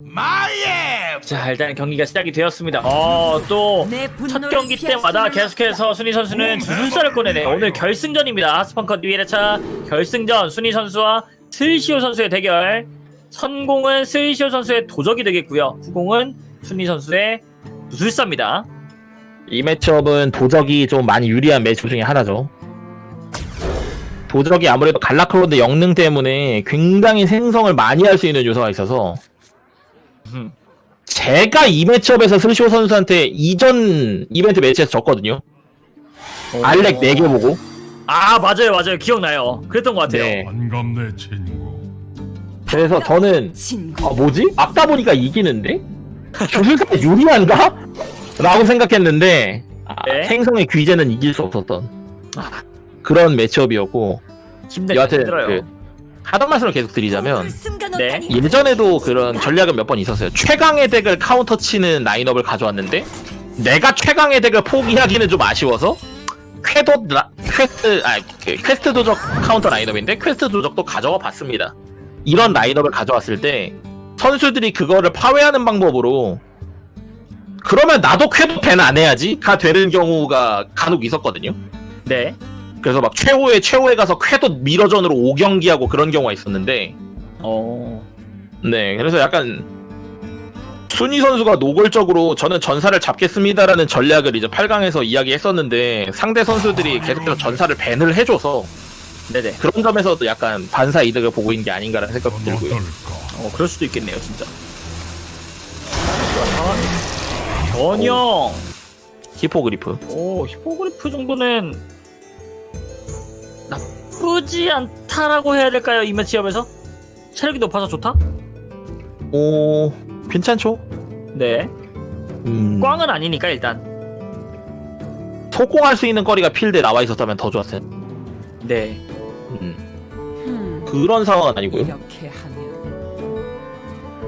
마예 자 일단 경기가 시작이 되었습니다. 어또 첫 경기 때마다 계속해서 순위 선수는 두술사를 꺼내네요. 오늘 결승전입니다. 하스펀컷 2회차 결승전 순위 선수와 슬시오 선수의 대결. 선공은 슬시오 선수의 도적이 되겠고요. 후공은 순위 선수의 두술사입니다. 이 매치업은 도적이 좀 많이 유리한 매치업 중에 하나죠. 도적이 아무래도 갈라크론드 영능 때문에 굉장히 생성을 많이 할 수 있는 요소가 있어서 음. 제가 이 매치업에서 슬시오 선수한테 이전 이벤트 매치에서 졌거든요. 알렉 4개 보고. 아 맞아요 맞아요 기억나요. 그랬던 것 같아요. 네. 반갑네 친구 그래서 저는 아 뭐지? 막다 보니까 이기는데? 조술사가 유리한가? 라고 생각했는데 아, 네. 생성의 귀재는 이길 수 없었던 그런 매치업이었고 힘들 여하튼 힘들어요. 그 하던 말씀을 계속 드리자면 네. 예전에도 그런 전략은 몇 번 있었어요. 최강의 deck을 카운터 치는 라인업을 가져왔는데 내가 최강의 deck을 포기하기는 좀 아쉬워서 퀘도 라, 퀘스트 아 그, 퀘스트 도적 카운터 라인업인데 퀘스트 도적도 가져와 봤습니다. 이런 라인업을 가져왔을 때 선수들이 그거를 파괴하는 방법으로 그러면 나도 퀘도 ban 안 해야지가 되는 경우가 간혹 있었거든요. 네. 그래서 막 최후에 최후에 가서 퀘도 미러전으로 5경기하고 그런 경우가 있었는데 어. 네, 그래서 약간 순위 선수가 노골적으로 저는 전사를 잡겠습니다라는 전략을 이제 8강에서 이야기했었는데 상대 선수들이 계속해서 전사를 밴을 해줘서 네네. 그런 점에서도 약간 반사 이득을 보고 있는 게 아닌가라는 생각이 들고요. 어 그럴 수도 있겠네요 진짜. 전형. 히포그리프. 오 히포그리프 정도는 나쁘지 않다라고 해야 될까요 이 matchup에서? 체력이 높아서 좋다? 오, 괜찮죠? 네. 음, 꽝은 아니니까 일단. 속공할 수 있는 거리가 필드에 나와 있었다면 더 좋았을 텐데. 네. 음, 음, 그런 상황은 아니고요. 이렇게 하면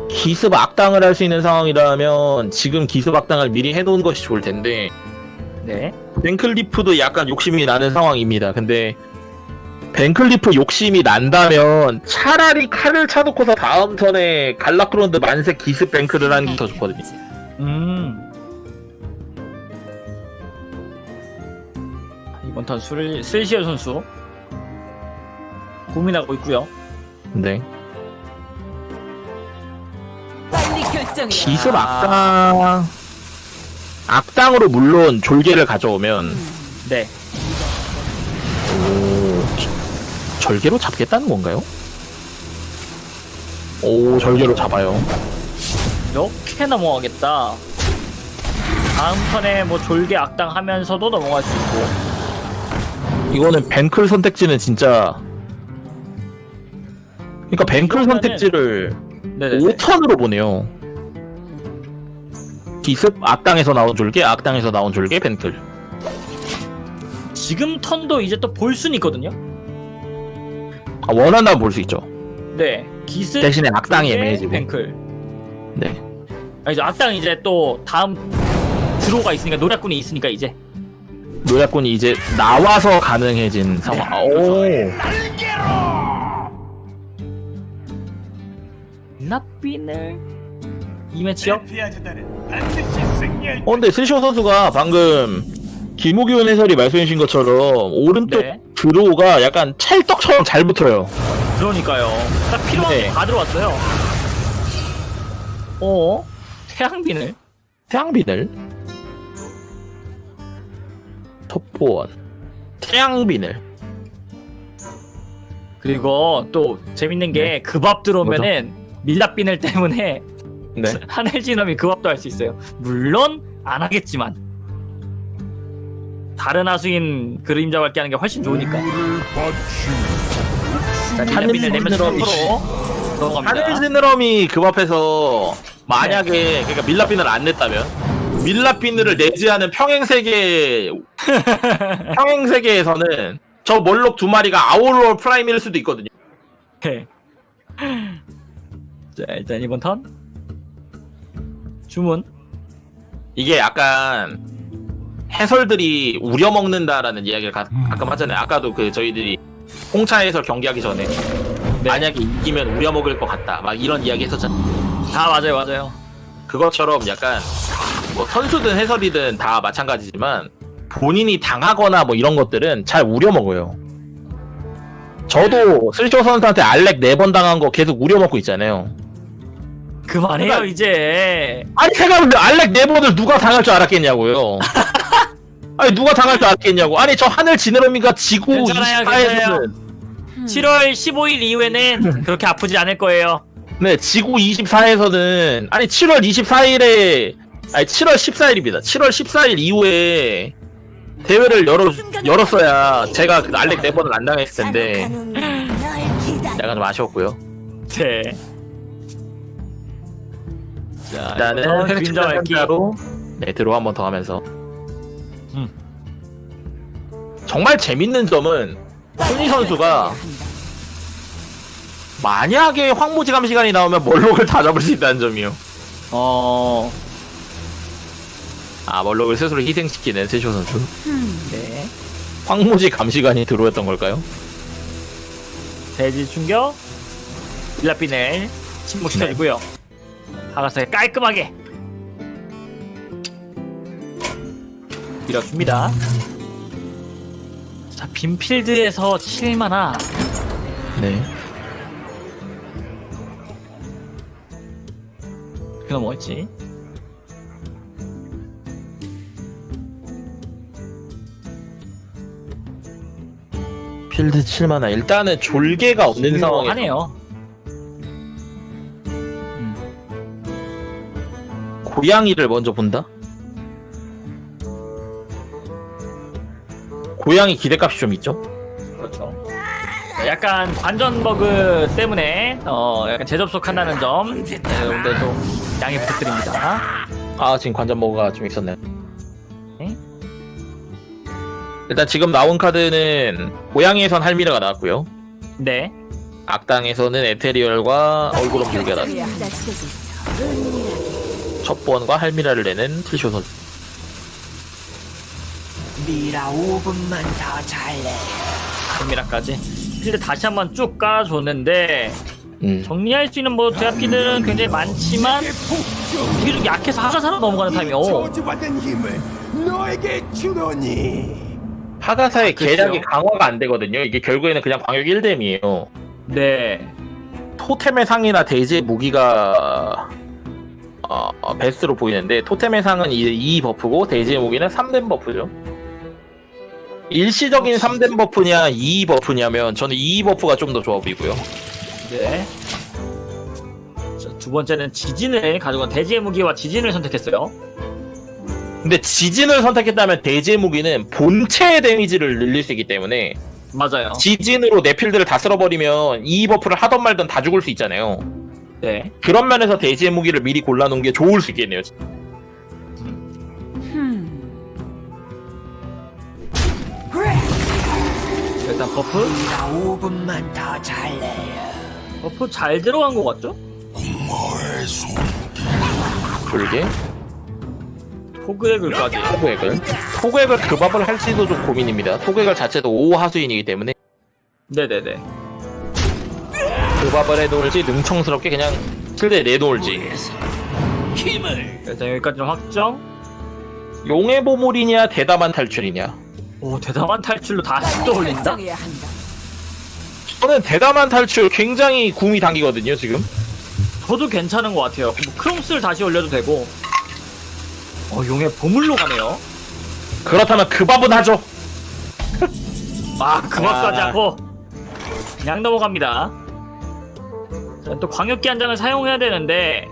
기습 악당을 할 수 있는 상황이라면 지금 기습 악당을 미리 해놓은 것이 좋을 텐데 네. 벤클리프도 약간 욕심이 나는 상황입니다. 근데 벤클리프 욕심이 난다면 차라리 칼을 차놓고서 다음 턴에 갈라크론드 만색 기습 뱅크를 하는 게 더 좋거든요. 음. 이번 턴 슬시어 선수 고민하고 있고요. 네. 빨리 결정해 기습 악당 악당으로 물론 졸개를 가져오면 네. 오, 절개로 잡겠다는 건가요? 오 절개로 잡아요. 이렇게 넘어가겠다. 다음 턴에 뭐 졸개 악당 하면서도 넘어갈 수 있고. 이거는 뱅클 선택지는 진짜 그러니까 뱅클 이거면은- 선택지를 네네. 5턴으로 보내요. 기습 악당에서 나온 졸개, 악당에서 나온 졸개, 벤클. 지금 턴도 이제 또볼 수는 있거든요. 아, 원한다면 볼 수 있죠. 네. 기습 대신에 악당이 애매해지고. 뱅클. 네. 아 이제 악당 이제 또 다음 드로우가 있으니까 노략군이 있으니까 이제 노략군이 이제 나와서 가능해진 상황. 아, 오. 나비늘 이 매치요? 승리할 어, 근데 스시오 선수가 방금 김우기훈 해설이 말씀해 주신 것처럼 오른쪽 네. 드로우가 약간 찰떡처럼 잘 붙어요. 그러니까요. 딱 필요한 네. 게다 들어왔어요. 어? 태양빈을? 태양빈을 톱보원 태양빈을 그리고 또 재밌는 게 그 밥 들어오면은 밀랍빈을 때문에 네. 하늘진엄이 그 밥도 할 수 있어요. 물론 안 하겠지만 다른 하수인 그림자 밝게 하는 게 훨씬 좋으니까. 자, 밀랍빈을 내면 하늘진엄이 10% 들어갑니다. 하늘지느러미 그 앞에서 만약에 그러니까 밀라비늘 안 냈다면 밀라비늘을 내지 않은 평행 세계 평행 세계에서는 저 몰록 두 마리가 아울롤 프라임일 수도 있거든요. 네. 자 일단 이번 턴 주문 이게 약간 해설들이 우려먹는다라는 이야기를 가, 가끔 하잖아요. 아까도 그 저희들이 홍차 해설 경기하기 전에 네. 만약에 이기면 우려먹을 것 같다. 막 이런 이야기 했었잖아요. 아 맞아요 맞아요 그것처럼 약간 뭐 선수든 해설이든 다 마찬가지지만 본인이 당하거나 뭐 이런 것들은 잘 우려먹어요. 저도 슬쇼 선수한테 알렉 네 번 당한 거 계속 우려먹고 있잖아요. 그만해요 그러니까- 이제 아니 제가 근데 알렉 네 번을 누가 당할 줄 알았겠냐고요. 아니 누가 당할 줄 알았겠냐고. 아니 저 하늘 지느러미가 지구 괜찮아요, 24에서는 7월 15일 이후에는 그렇게 아프지 않을 거예요 네 지구 24에서는 아니 7월 24일에 아니 7월 14일입니다. 7월 14일 이후에 대회를 열어 열었어야 제가 그 알렉 네 번을 안 당했을 텐데 약간 좀 아쉬웠고요. 네 자, 일단은 이거는 회색 그림자 밟기 로 네, 드로 한 번 더 하면서 음. 정말 재밌는 점은 손희 선수가 만약에 황무지감 시간이 나오면 멀록을 다 잡을 수 있다는 점이요. 어... 아 멀록을 스스로 희생시키는 세쇼 선수. 네 황무지 감시관이 들어왔던 걸까요? 대지 충격 빌라피넬 침묵시켜주고요 하가사에 깔끔하게 밀어줍니다 자 빈필드에서 7만화 네. 그거 뭐였지? 필드 7만화. 일단은 졸개가 없는 상황에 하네요 고양이를 먼저 본다. 고양이 기대값이 좀 있죠. 그렇죠 약간 관전 버그 때문에 어 약간 재접속한다는 점 네, 여러분들 좀 양해 부탁드립니다 아 지금 관전모가 좀 있었네요. 네. 일단 지금 나온 카드는 고양이에선 할미라가 나왔고요. 네 악당에서는 에테리얼과 얼굴은 불개가 나왔습니다. 첫 번과 할미라를 내는 틸쇼 선수. 미라 5분만 더 잘래. 카미라까지 필드 다시 한번 쭉 깔아줬는데 음. 정리할 수 있는 뭐 제압기들은 굉장히 많지만 이게 좀 약해서 하가 사로 넘어가는 타이밍 오. 하가사의 글쎄요. 계략이 강화가 안 되거든요. 이게 결국에는 그냥 광역 1뎀이에요. 네 토템의 상이나 대지의 무기가 어, 어, 베스트로 보이는데 토템의 상은 2, buff고 대지의 무기는 3뎀 buff죠. 일시적인 3뎀 buff냐 2 buff냐면 저는 2 buff가 좀 더 좋아 보이고요. 네. 자, 두 번째는 지진을 가져간 대지의 무기와 지진을 선택했어요. 근데 지진을 선택했다면 대지의 무기는 본체의 데미지를 늘릴 수 있기 때문에 맞아요. 지진으로 내 필드를 다 쓸어버리면 2 buff를 하던 말든 다 죽을 수 있잖아요. 네. 그런 면에서 대지의 무기를 미리 골라놓은 게 좋을 수 있겠네요. 일단 버프. 미라 5분만 더 잘래요. 버프 잘 들어간 것 같죠? 불게 포그의 글까지. 토그액을 토그액을 급압을 할지도 좀 고민입니다. 토그액을 자체도 5 하수인이기 때문에 네네네. 급압을 해놓을지 능청스럽게 그냥 필드에 내놓을지 일단 여기까지는 확정. 용의 보물이냐 대담한 탈출이냐 오 대담한 탈출로 다시 또 올린다. 결정해야 한다. 저는 대담한 탈출 굉장히 구미 당기거든요 지금 저도 괜찮은 것 같아요. 뭐 크롬스를 다시 올려도 되고. 어 용의 보물로 가네요. 그렇다면 급압은 하죠 아 그것까지 아. 하고 그냥 넘어갑니다. 자, 또 광역기 한 장을 사용해야 되는데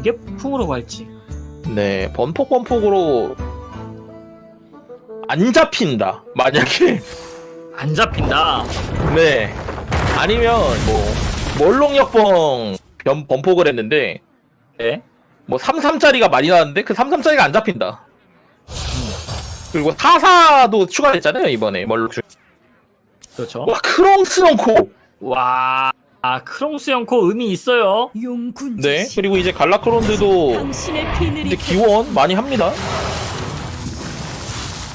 이게 풍으로 갈지. 네 번폭 번폭으로 안 잡힌다 만약에 안 잡힌다. 네 아니면 뭐 멀롱역봉 변 번폭을 했는데 네. 뭐 33짜리가 많이 나왔는데 그 33짜리가 안 잡힌다. 그리고 44도 추가됐잖아요 이번에 멀록 중. 그렇죠. 와 크롱스런코. 와, 아 크롱스 형코 의미 있어요. 용군 네 그리고 이제 갈라크론드도 이제 기원 많이 합니다.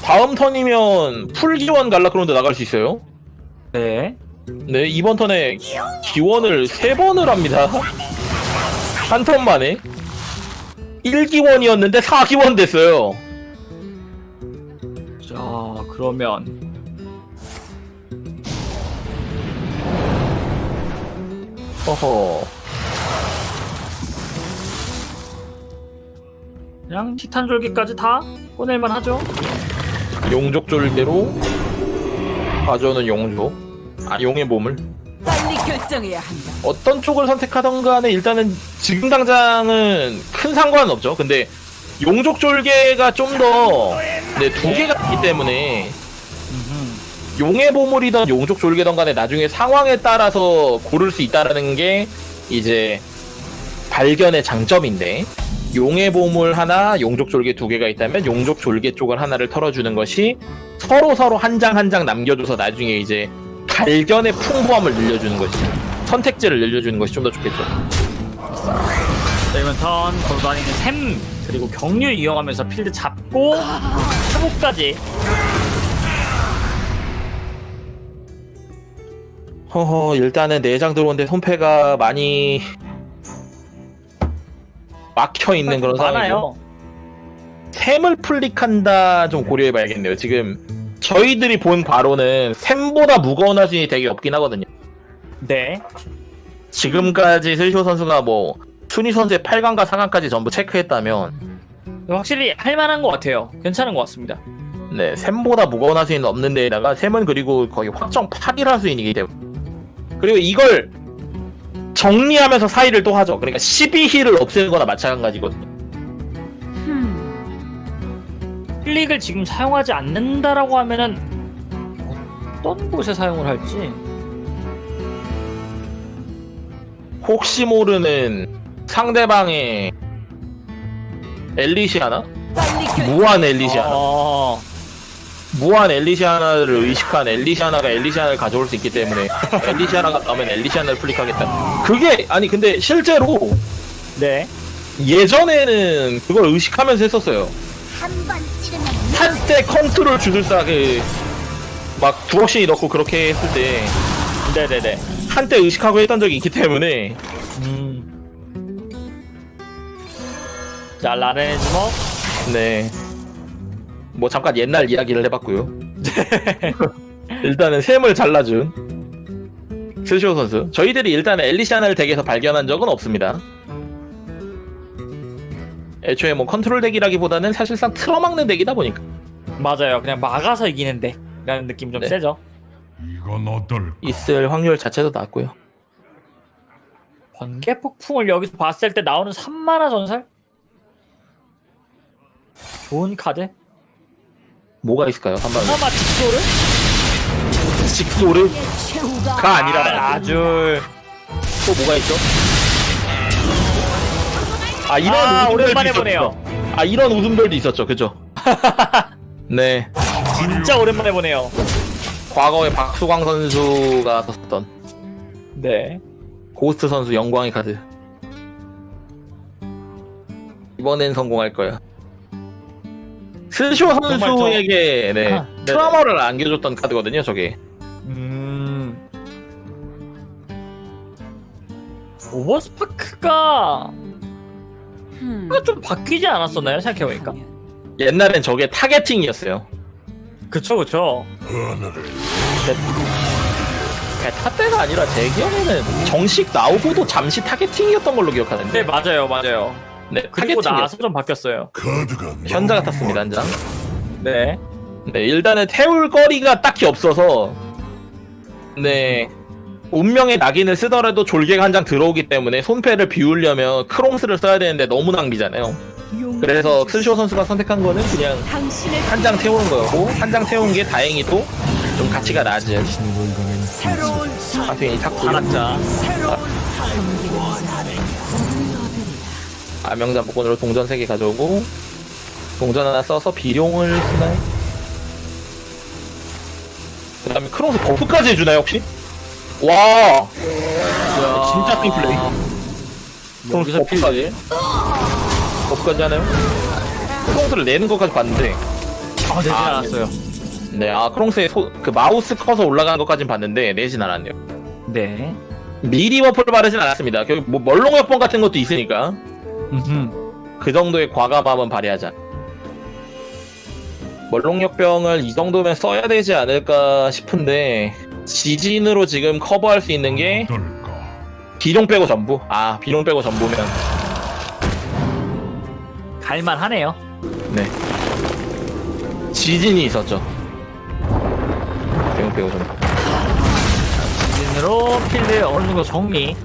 다음 턴이면 풀 기원 갈라크론드 나갈 수 있어요. 네. 네 이번 턴에 기원을 세 번을 합니다. 한 턴 만에 1기원이었는데 4기원 됐어요. 자 그러면 허허. 그냥 티탄 졸기까지 다 꺼낼만 하죠. 용족 졸대로 가져오는 용족. 아 용의 몸을 빨리 결정해야 한다. 어떤 쪽을 선택하던 간에 일단은 지금 당장은 큰 상관은 없죠. 근데 용족 졸개가 좀 더 네, 두 개가 있기 때문에 용의 보물이던 용족 졸개던 간에 나중에 상황에 따라서 고를 수 있다라는 게 이제 발견의 장점인데 용의 보물 하나, 용족 졸개 두 개가 있다면 용족 졸개 쪽을 하나를 털어주는 것이 서로 서로 한 장 한 장 남겨줘서 나중에 이제 발견의 풍부함을 늘려주는 것이 선택지를 늘려주는 것이 좀 더 좋겠죠. 자 이번 턴 걸어다니는 샘 그리고 경류 이용하면서 필드 잡고 회복까지 허허 일단은 내장 들어오는데 손패가 많이 막혀 있는 그런 상황이죠. 샘을 플릭한다 좀 고려해봐야겠네요. 지금 저희들이 본 바로는 샘보다 무거운 화신이 되게 없긴 하거든요. 네. 지금까지 슬쇼 선수가 뭐 순위 선수의 8강과 4강까지 전부 체크했다면 확실히 할만한 것 같아요. 괜찮은 것 같습니다. 네 샘보다 무거운 화신은 없는 데에다가 샘은 그리고 거의 확정 8일 화수인이기 때문에 그리고 이걸 정리하면서 사이를 또 하죠. 그러니까 12힐을 없애는 거나 마찬가지거든요. 흠. 클릭을 지금 사용하지 않는다라고 하면은 어떤 곳에 사용을 할지 혹시 모르는 상대방의 엘리시아나? 무한 엘리시아나? 어, 무한 엘리시아나를 의식한 엘리시아나가 엘리시아나를 가져올 수 있기 때문에 엘리시아나가 나오면 엘리시아나를 플릭하겠다. 그게 아니 근데 실제로 네. 예전에는 그걸 의식하면서 했었어요. 한번 찌르면 한때 컨트롤 주술사 그막 두억씩 넣고 그렇게 했을 때 네네네. 한때 의식하고 했던 적이 있기 때문에 음. 자 라렌의 주먹. 네. 뭐 잠깐 옛날 이야기를 해봤고요. 일단은 샘을 잘라준 스시오 선수. 저희들이 일단 엘리시아나를 덱에서 발견한 적은 없습니다. 애초에 뭐 컨트롤 덱이라기보다는 사실상 틀어막는 덱이다 보니까. 맞아요. 그냥 막아서 이기는데. 라는 느낌 좀 네. 세죠. 이건 어떨까? 있을 확률 자체도 낮고요. 번개 폭풍을 여기서 봤을 때 나오는 3만화 전설? 좋은 카드? 뭐가 있을까요? 한번 하마 직소를? 직소르가 최후가 아니라 아줄 또 뭐가 있죠? 아 이런 아, 웃음들도 오랜만에 있었죠. 보네요. 아 이런 웃음들도 있었죠, 그죠? 네, 진짜 오랜만에 보네요. 과거에 박수광 선수가 썼던 네. 고스트 선수 영광의 카드. 이번엔 성공할 거야. 스쇼 선수에게 네, 아, 네네. 트라우마를 안겨줬던 카드거든요, 저게. 음. 오버스파크가 흠. 좀 바뀌지 않았었나요? 생각해보니까. 옛날엔 저게 타겟팅이었어요. 그쵸, 그쵸. 베타 때가 아니라 제 기억에는 정식 나오고도 잠시 타겟팅이었던 걸로 기억하는데. 네, 맞아요, 맞아요. 네, 그리고 타겟팅이었어요. 나서 좀 바뀌었어요. 카드가 현자가 탔습니다, 한 장. 네. 네, 일단은 태울 거리가 딱히 없어서 네 운명의 낙인을 쓰더라도 졸개가 한 장 들어오기 때문에 손패를 비우려면 크롱스를 써야 되는데 너무 낭비잖아요. 그래서 스쇼 선수가 선택한 거는 그냥 한 장 태우는 거였고 한 장 태운 게 다행히도 좀 가치가 낮은 하수인이 탔고요. 하 나짜. 아명자 복권으로 동전 3개 가져오고 동전 하나 써서 비룡을 쓰나요? 그 다음에 크롱스 buff까지 해주나요 혹시? 와 진짜 큰 플레이 크롱스 buff까지 buff까지 하나요? 크롱스를 내는 것까지 봤는데 아, 되지 아, 않았어요. 네, 아 크롱스의 소, 그 마우스 커서 올라가는 것까진 봤는데 내진 않았네요. 네. 미리 buff를 바르진 않았습니다. 결국 뭐 멀록 역병 같은 것도 있으니까 음흠. 그 정도의 과감함은 발휘하자. 멀록 역병을 이 정도면 써야 되지 않을까 싶은데 지진으로 지금 커버할 수 있는 게? 비룡 빼고 전부. 아 비룡 빼고 전부면 갈만하네요. 네. 지진이 있었죠. 비룡 빼고 전부. 진으로 필드 어느 정도 정리.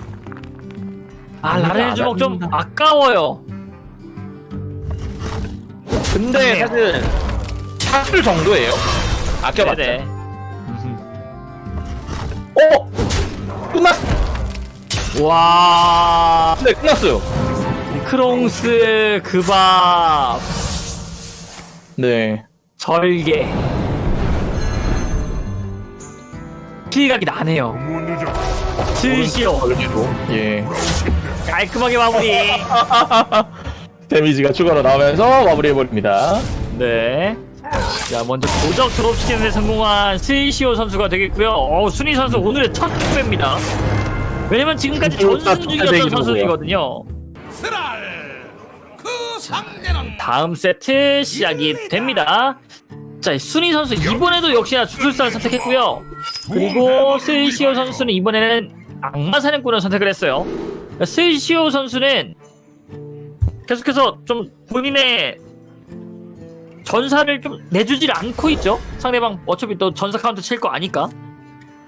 아 라렌 주먹 좀. 아까워요. 근데. 사실 샷을 정도예요. 아껴봤자. 네네. 어? 끝났. 와 네 끝났어요. 크롱스 그밥 네. 절개 피각이 나네요. 슬시오 예. 깔끔하게 마무리. 데미지가 추가로 나오면서 마무리해버립니다. 네. 자 먼저 도적 드롭시키는데 성공한 슬시오 선수가 되겠고요. 어 순위 선수 오늘의 첫 투배입니다. 왜냐면 지금까지 진짜 전승 중이었던. 선수이거든요. 다음 세트 시작이 됩니다. 자, 순위 선수 이번에도 역시나 주술사를 선택했고요. 그리고 스이시오 선수는 이번에는 악마 사냥꾼을 선택을 했어요. 스이시오 선수는 계속해서 좀 본인의 전사를 좀 내주질 않고 있죠. 상대방 어차피 또 전사 카운트 칠 거 아니까.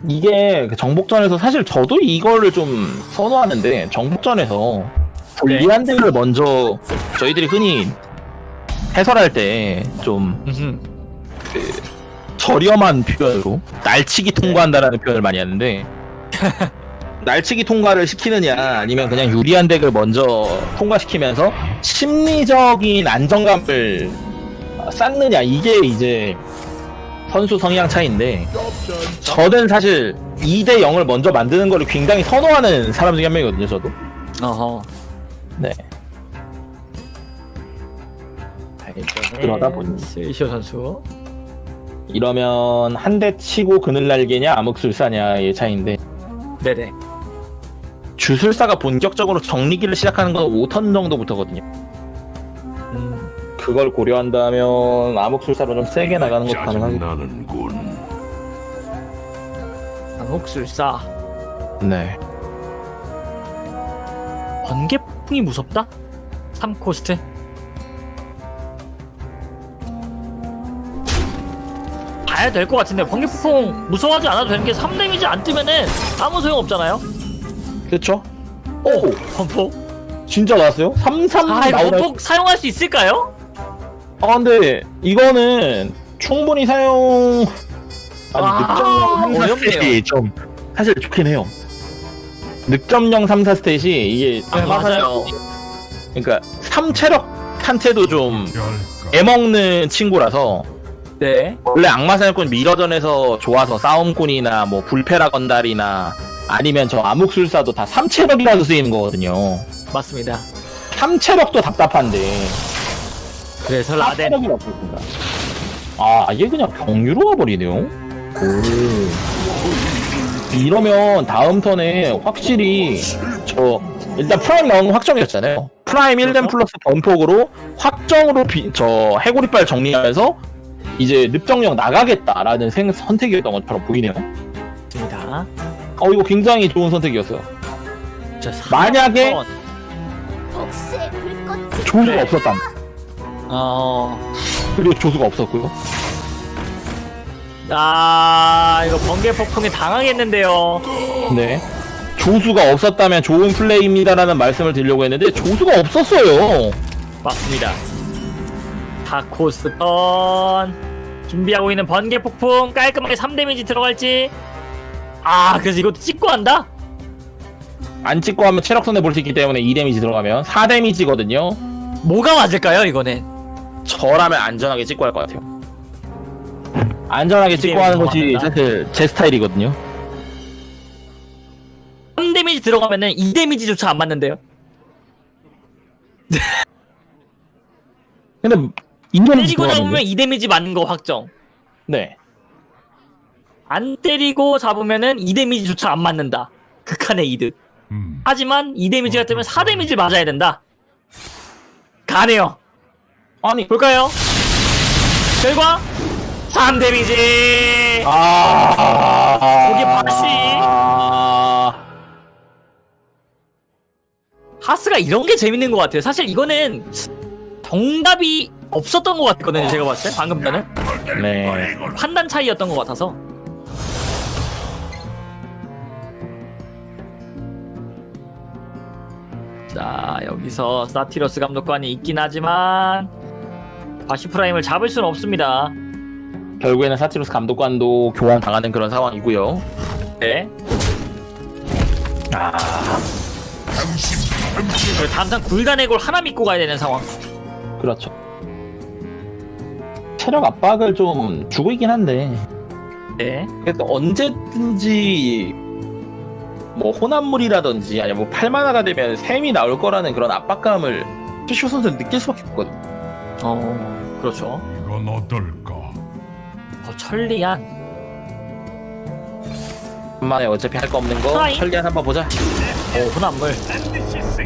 이게 그 정복전에서 사실 저도 이거를 좀 선호하는데 정복전에서 불리한 데를 먼저 저희들이 흔히 해설할 때좀 음흠. 저렴한 표현으로 날치기 통과한다라는 표현을 많이 하는데 날치기 통과를 시키느냐 아니면 그냥 유리한 덱을 먼저 통과시키면서 심리적인 안정감을 쌓느냐 이게 이제 선수 성향 차이인데 저는 사실 2대 0을 먼저 만드는 거를 굉장히 선호하는 사람 중에 한 명이거든요 저도 어허. 네 그러다 보니. 스이시오 선수. 이러면 한 대 치고 그늘 날개냐 암흑술사냐의 차이인데 네네. 주술사가 본격적으로 정리기를 시작하는 건 5턴 정도부터거든요. 음, 그걸 고려한다면 암흑술사로 좀 세게 나가는 것도 가능하겠 짜증나는군. 암흑술사. 네. 번개 폭풍이 무섭다? 3코스트? 봐야 될 것 같은데 번개 폭풍 무서워하지 않아도 되는 게 3데미지 안 뜨면은 아무 소용 없잖아요. 그쵸? 오! 번폭. 진짜 나왔어요? 33 아, 이거 나오나? 번폭 사용할 수 있을까요? 아, 근데 이거는 충분히 사용... 아니, 아, 늑점령 3, 4 어렵네요. 스탯이 좀 사실 좋긴 해요. 늑점령 3, 4 스탯이 이게 아, 맞아요. 그러니까 3체력 한테도 좀 할까? 애먹는 친구라서 네. 원래 악마사냥꾼 미러전에서 좋아서 싸움꾼이나 뭐 불패라 건달이나 아니면 저 암흑술사도 다 3체력이라서 쓰이는 거거든요. 맞습니다. 3체력도 답답한데 그래서 라덴. 4체력이 없습니다. 아 이게 그냥 경유로 가버리네요. 오. 이러면 다음 턴에 확실히 저 일단 프라임 나오는 거 확정이었잖아요. 프라임 1뎀 플러스 번폭으로 확정으로 비, 저 해골이빨 정리하면서 이제 늪정령 나가겠다라는 생, 선택이었던 것처럼 보이네요. 맞습니다. 어 이거 굉장히 좋은 선택이었어요. 자, 만약에- 4번. 복수의 불꽃이 조수가 네. 없었다. 어. 그리고 조수가 없었고요. 아, 이거 번개 폭풍에 당하겠는데요. 네. 조수가 없었다면 좋은 플레이입니다라는 말씀을 드리려고 했는데 조수가 없었어요. 맞습니다. 다코스 턴 준비하고 있는 번개 폭풍 깔끔하게 3 데미지 들어갈지 아 그래서 이것도 찍고 한다? 안 찍고 하면 체력 손해 볼 수 있기 때문에 2 데미지 들어가면 4 데미지거든요. 뭐가 맞을까요 이거는? 저라면 안전하게 찍고 할 것 같아요. 안전하게 찍고 데미지 하는 것이. 사실 제 스타일이거든요. 3 데미지 들어가면은 2 데미지조차 안 맞는데요 근데 2 데미지 때리고 잡으면 들어가면 2 데미지 맞는 거 확정 네. 안 때리고 잡으면은 2데미지조차 안 맞는다. 극한의 이득. 음, 하지만 2데미지가 뜨면 4데미지를 맞아야 된다. 가네요. 아니 볼까요? 결과 3데미지. 아 거기 바시. 아 하스가 이런 게 재밌는 것 같아요. 사실 이거는 정답이 없었던 것 같거든요. 제가 봤을 때 방금 전에 네. 판단 차이였던 것 같아서. 자 여기서 사티로스 감독관이 있긴 하지만 바시 프라임을 잡을 수는 없습니다. 결국에는 사티로스 감독관도 교환 당하는 그런 상황이고요. 네. 그리고 당장 굴간의골 하나 믿고 가야 되는 상황. 그렇죠. 체력 압박을 좀 주고 있긴 한데 네. 그래도 언제든지 뭐 혼합물이라든지 아니면 뭐 팔만화가 되면 샘이 나올 거라는 그런 압박감을 슈슈 선수는 느낄 수밖에 없거든. 어 그렇죠. 이건 어떨까? 어, 천리안. 한만에 어차피 할 거 없는 거 프라이? 천리안 한번 보자. 어 혼합물.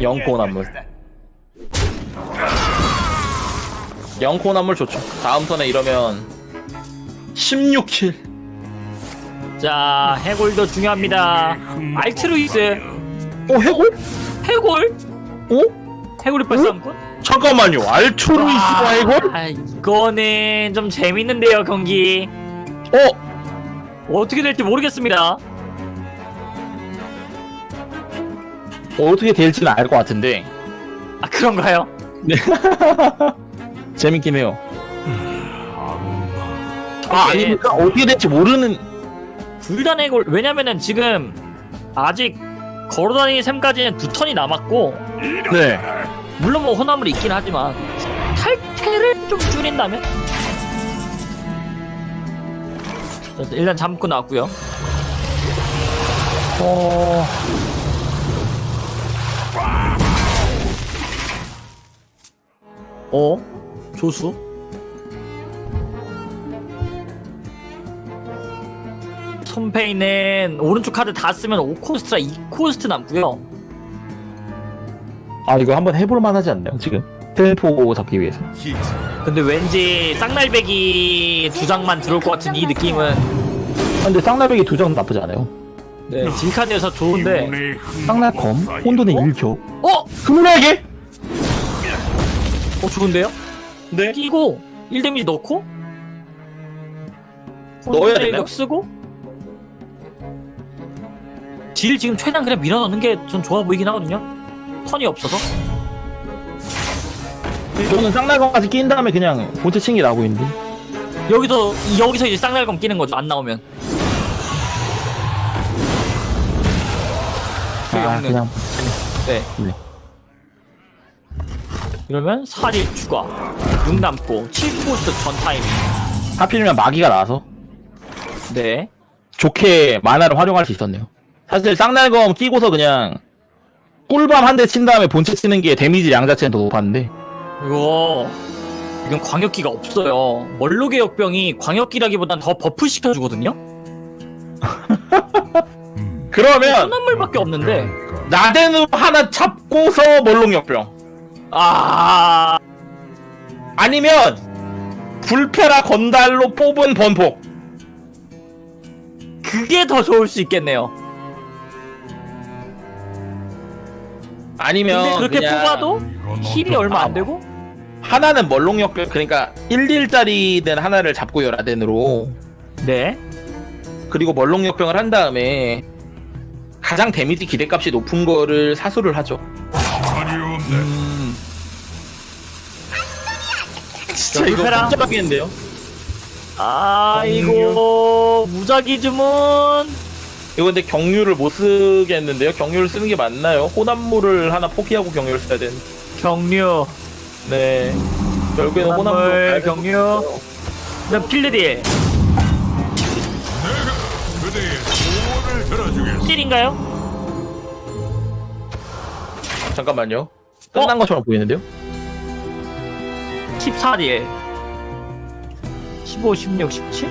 영코 혼합물. 영코 혼합물 좋죠. 다음 턴에 이러면 16킬. 자 해골도 중요합니다. 알트루이스. 어 해골? 해골? 어? 해골이 발상꾼? 잠깐만요. 알투루이스가 해골? 아 이거는 좀 재밌는데요 경기. 어? 어떻게 될지 모르겠습니다. 어떻게 될지는 알 것 같은데 아 그런가요? 재밌긴 해요. 아 아, 아닙니까? 어떻게 될지 모르는 불단 해골 왜냐면은 지금 아직 걸어다니는 셈까지는 두 턴이 남았고 네. 물론 뭐 혼합물이 있긴 하지만 탈퇴를 좀 줄인다면 일단 잠고 나왔고요. 어... 어? 조수? 손페이는 오른쪽 카드 다 쓰면 5코스트라 2코스트 남고요. 아 이거 한번 해볼 만 하지 않나요 지금? 텔포 잡기 위해서. 근데 왠지 쌍날배기 두 장만 들어올 것 같은 이 느낌은 아, 근데 쌍날배기 두 장 나쁘지 않아요. 네, 딜카드여서 좋은데 쌍날검, 혼돈의 일교, 어? 스물하게. 어 좋은데요? 네. 끼고 1데미지 넣고 넣어야 력 되나요? 쓰고 딜 지금 최대한 그냥 밀어넣는 게좀 좋아 보이긴 하거든요 턴이 없어서 저는 쌍날검까지 낀 다음에 그냥 본체 챙기 나오고 있는데. 여기서 여기서 이제 쌍날검 끼는 거죠 안 나오면 아 없는. 그냥 네. 네. 이러면 4일 추가 6 남고 7코스트 전 타이밍 하필이면 마기가 나와서 네 좋게 마나를 활용할 수 있었네요. 사실 쌍날검 끼고서 그냥 꿀밤 한 대 친 다음에 본체 치는 게 데미지 양 자체는 더 높았는데. 이거 이건 광역기가 없어요. 멀록의 역병이 광역기라기보단 더 buff 시켜주거든요? 음, 그러면 혼합물밖에 없는데? 라덴으로 하나 잡고서 멀록 역병. 아. 아니면 불페라 건달로 뽑은 번폭. 그게 더 좋을 수 있겠네요. 아니면 근데 그렇게 그냥 뽑아도 heal이? 얼마 안 되고? 하나는 멀록 역병 그러니까 11짜리는 하나를 잡고요 라덴으로. 네. 그리고 멀록 역병을 한 다음에 가장 데미지 기대값이 높은 거를 사수를 하죠. 말이 없네. 진짜 이거 불페라. 깜짝이겠는데요? 아 이거 무작위 주문 이거 근데 경류를 못 쓰겠는데요 경류를 쓰는 게 맞나요? 혼합물을 하나 포기하고 경류를 써야 되는 경류 네 결국에는 혼합물, 혼합물 경류. 그다음 필드딜. 딜인가요? 잠깐만요 끝난 것처럼 보이는데요? 14딜 15, 16, 17?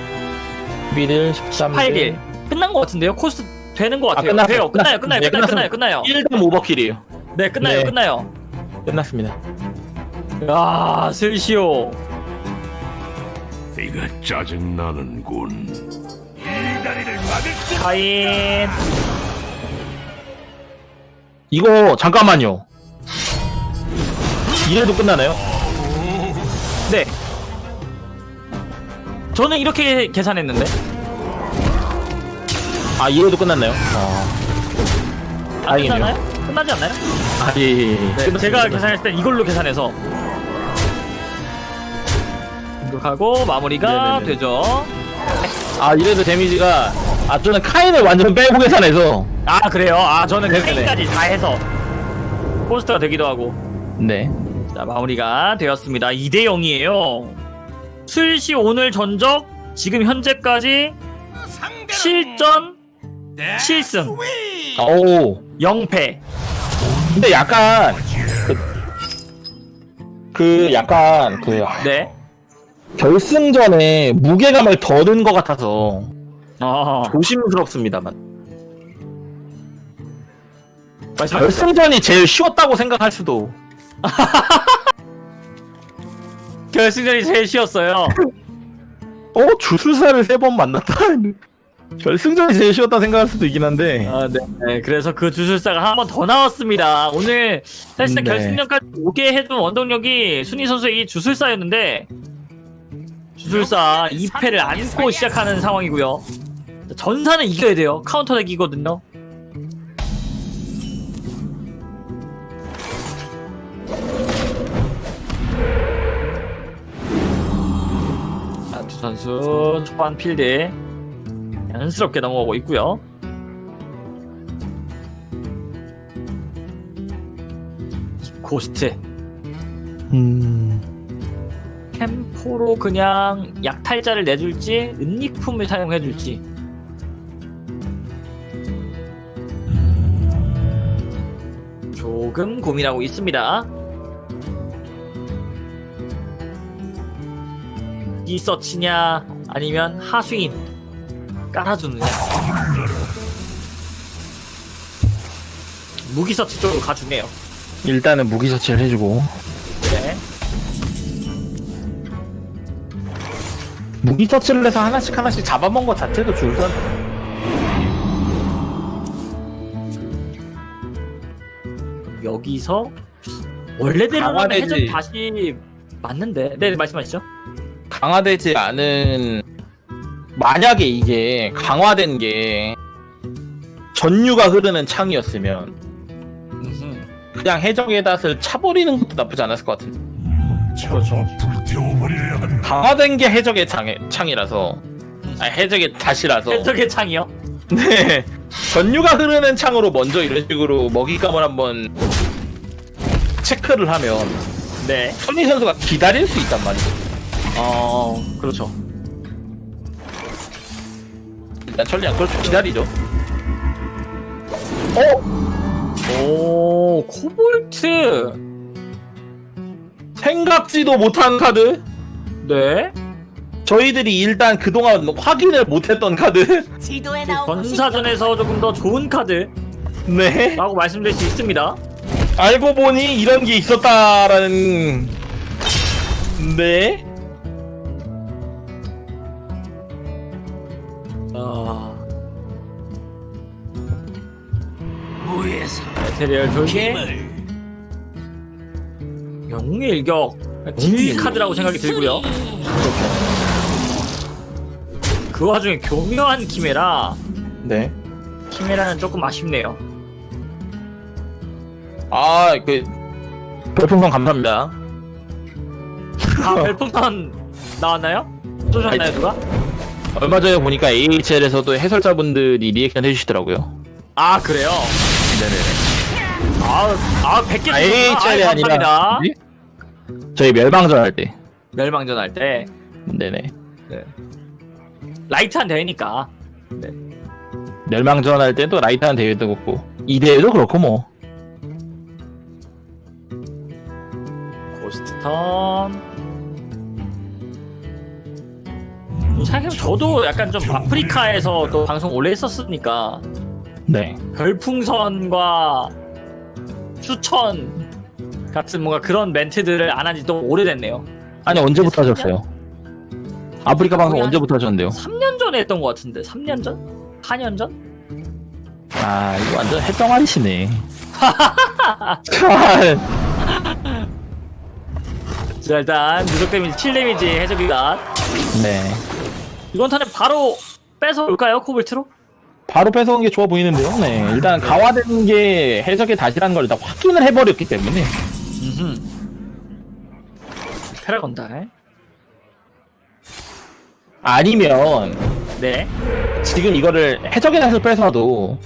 11일 13일 8일 끝난 것 같은데요? 코스 되는 것 같아요. 끝났어요. 돼요. 끝나요. 끝나요. 네, 끝나요. 끝나요. 끝나요. 1등 오버킬이에요 네, 끝나요. 네. 끝나요. 끝났습니다 야, 슬시오. 이거 짜증 나는군. 카인. 이거 잠깐만요 이래도 끝나나요? 네. 저는 이렇게 계산했는데. 아 이래도 끝났나요? 아안 다행이네요 끝나나요? 끝나지 않나요? 아, 예, 예, 예. 네. 제가 계산했을 땐 이걸로 계산해서 공격하고 마무리가 네네네. 되죠. 아 이래도 데미지가 아 저는 카인을 완전 빼고 계산해서 아 그래요? 아 저는 네네네. 카인까지 다 해서 포스터가 되기도 하고 네자 마무리가 되었습니다. 2대 0이에요. 슬시 오늘 전적 지금 현재까지 7전 7승 오 0패. 근데 약간 그, 그 약간 그 네. 결승전에 무게감을 더든것 같아서 어. 조심스럽습니다만 말씀. 결승전이 제일 쉬웠다고 생각할 수도 결승전이 제일 쉬웠어요. 어 주술사를 세 번 만났다 결승전이 제일 쉬웠다 생각할 수도 있긴 한데 아, 네. 네, 그래서 그 주술사가 한 번 더 나왔습니다. 오늘 사실상 네. 결승전까지 오게 해준 원동력이 순위 선수의 이 주술사였는데 주술사 2패를 안고 시작하는 상황이고요. 전사는 이겨야 돼요. 카운터 deck이거든요. 자, 두 선수 초반 필드 자연스럽게 넘어가고 있고요. 고스트. 음... 템포로 그냥 약탈자를 내줄지 은닉품을 사용해줄지. 조금 고민하고 있습니다. 이 서치냐 아니면 하수인 깔아주느냐 무기 서치 쪽으로 가주네요. 일단은 무기 처치를 해주고. 네. 무기 처치를 해서 하나씩 하나씩 잡아먹은 것 자체도 줄선 여기서 원래대로라면 강화되지. 해전 다시 맞는데. 네 말씀하시죠. 강화되지 않은 만약에 이게 강화된 게 전류가 흐르는 창이었으면. 그냥 해적의 닷을 차버리는 것도 나쁘지 않았을 것 같은데. 그렇죠. 불태워버려야 한다. 강화된 게 해적의 창, 창이라서. 아 해적의 닷이라서. 해적의 창이요? 네. 전류가 흐르는 창으로 먼저 이런 식으로 먹잇감을 한번 체크를 하면 네. 손희 선수가 기다릴 수 있단 말이죠. 어 그렇죠 일단 천리안 그렇죠 기다리죠. 어? 오 코볼트. 생각지도 못한 카드? 네. 저희들이 일단 그동안 확인을 못했던 카드? 지도에 나온 전사전에서 조금 더 좋은 카드라고 네 말씀드릴 수 있습니다. 알고 보니 이런 게 있었다라는. 네 무에서 메테리얼 돌기 영웅의 일격 딜 카드라고 생각이 들고요 그 와중에 교묘한 키메라 네. 키메라는 조금 아쉽네요 아, 그 별풍선 감사합니다. 아 별풍선 나왔나요? 쏘셨나요 누가? 얼마 전에 보니까 AHL에서도 해설자분들이 리액션 해주시더라고요. 아 그래요? 네네네. 아, 아 100개 아, AHL이 아니라 뭐지? 저희 멸망전 할 때. 멸망전 할 때 네네. 라이트한 대회니까 멸망전 할 때도 라이트한 대회도 그렇고 이 대회도 그렇고 뭐. 고스트 턴 생각해보면 저도 약간 좀 아프리카에서 또 방송 오래 했었으니까 네. 별풍선과 추천 같은 뭔가 그런 멘트들을 안 한지또 오래됐네요. 아니 언제부터 하셨어요? 아프리카 방송 언제부터 하셨는데요? 3년 전에 했던 것 같은데 3년 전? 4년 전? 아 이거 완전 해덩아리시네. 참. 자 일단 누적 데미지 7 데미지 해적이가 네. 이번 턴에 바로 뺏어올까요 코볼트로? 바로 뺏어온 게 좋아 보이는데요. 네. 일단 강화된 게 해적의 낫이라는 걸 일단 확인을 해버렸기 때문에. 음흠. 패라건다. 아니면 네. 지금 이거를 해적의 낫을 뺏어도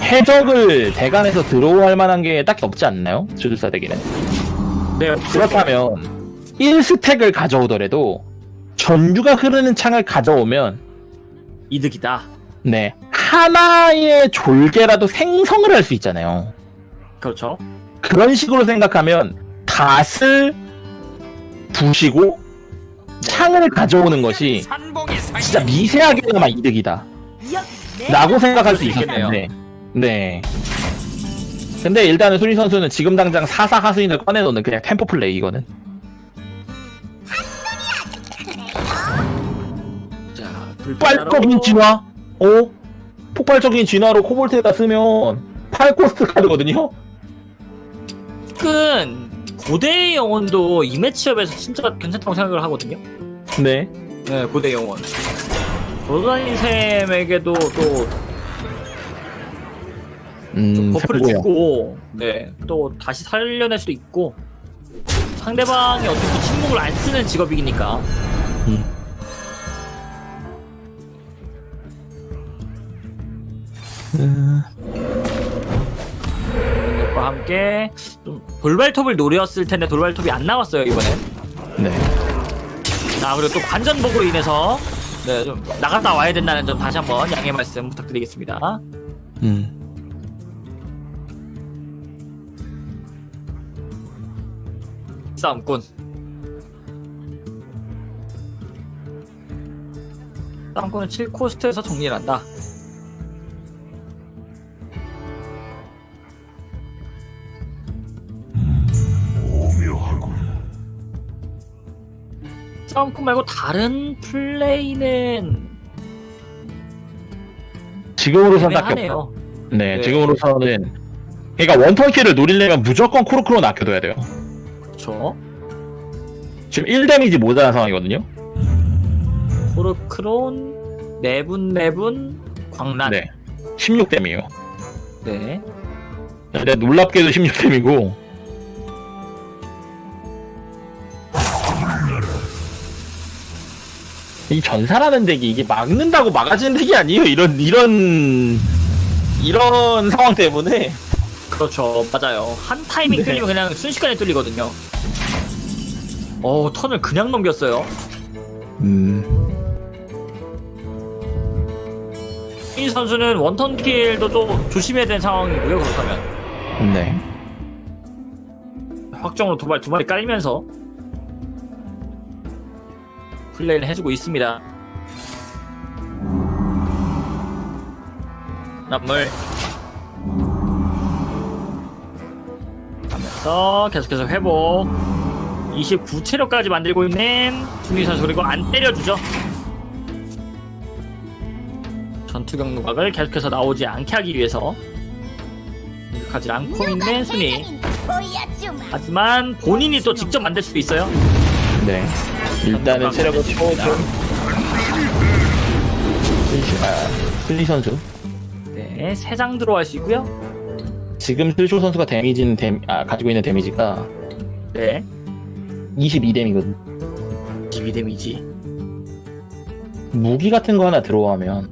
해적을 대간에서 들어올 만한 게 딱히 없지 않나요? 주술사 대기는. 네. 그렇다면 1스택을 가져오더라도 전류가 흐르는 창을 가져오면 이득이다. 네 하나의 졸개라도 생성을 할 수 있잖아요. 그렇죠. 그런 식으로 생각하면 닷을 부시고 창을 가져오는 것이 진짜 미세하게나마 이득이다. 라고 생각할 수 있겠네요. 있겠네요. 네. 근데 일단은 수리 선수는 지금 당장 사사 하수인을 꺼내놓는 그냥 템포 플레이 이거는. 자, 폭발적인 진화? 어? 폭발적인 진화로 코볼트에다 쓰면 8코스트 카드거든요? 은 고대의 영혼도 이 매치업에서 진짜 괜찮다고 생각을 하거든요. 네. 네, 고대 영혼. 돌아다닌 셈에게도 또 음, 버프를. 주고, 네, 또 다시 살려낼 수도 있고, 상대방이 어떻게 침묵을 안 쓰는 직업이니까. 음. 과 함께 좀 돌발톱을 노렸을 텐데 돌발톱이 안 나왔어요 이번에. 네. 자 그리고 또 관전 버그로 인해서 네, 좀 나갔다 와야 된다는 점 다시 한번 양해 말씀 부탁드리겠습니다. 음. 싸움꾼. 싸움꾼은 7코스트에서 정리를 한다. 싸움꾼 말고 다른 플레이는 지금으로선 딱히. 애매하네요. 네, 네. 지금으로서는 그러니까 원턴키를 노리려면 무조건 코르크로 아껴둬야 돼요. 그렇죠. 지금 1데미지 모자란 상황이거든요. 코르크론 네분 네분 광란. 네. 16댐이에요. 네. 근데 놀랍게도 16댐이고 이 전사라는 덱이 이게 막는다고 막아지는 덱이 아니에요. 이런 이런 이런 상황 때문에 그렇죠. 맞아요. 한 타이밍 네. 뚫리면 그냥 순식간에 뚫리거든요. 어, 턴을 그냥 넘겼어요. 음, 이 선수는 원턴 킬도 좀 조심해야 되는 상황이고요. 그렇다면 네. 확정으로 도발 두 마리 깔면서 플레이를 해주고 있습니다. 남물 하면서 계속해서 회복 29체력까지 만들고 있는 준희 선수 그리고 안 때려주죠. 전투 경로각을 계속해서 나오지 않게 하기 위해서 공격하지 않고 있는 순위. 하지만 본인이 또 직접 만들 수도 있어요. 네. 일단은 체력을 채워줘. 슬리 선수. 네, 세 장 들어갈 수 있고요. 지금 슬쇼 선수가 데미지는 데, 아, 가지고 있는 데미지가 네, 22 데미거든. 기비 데미지. 무기 같은 거 하나 들어오면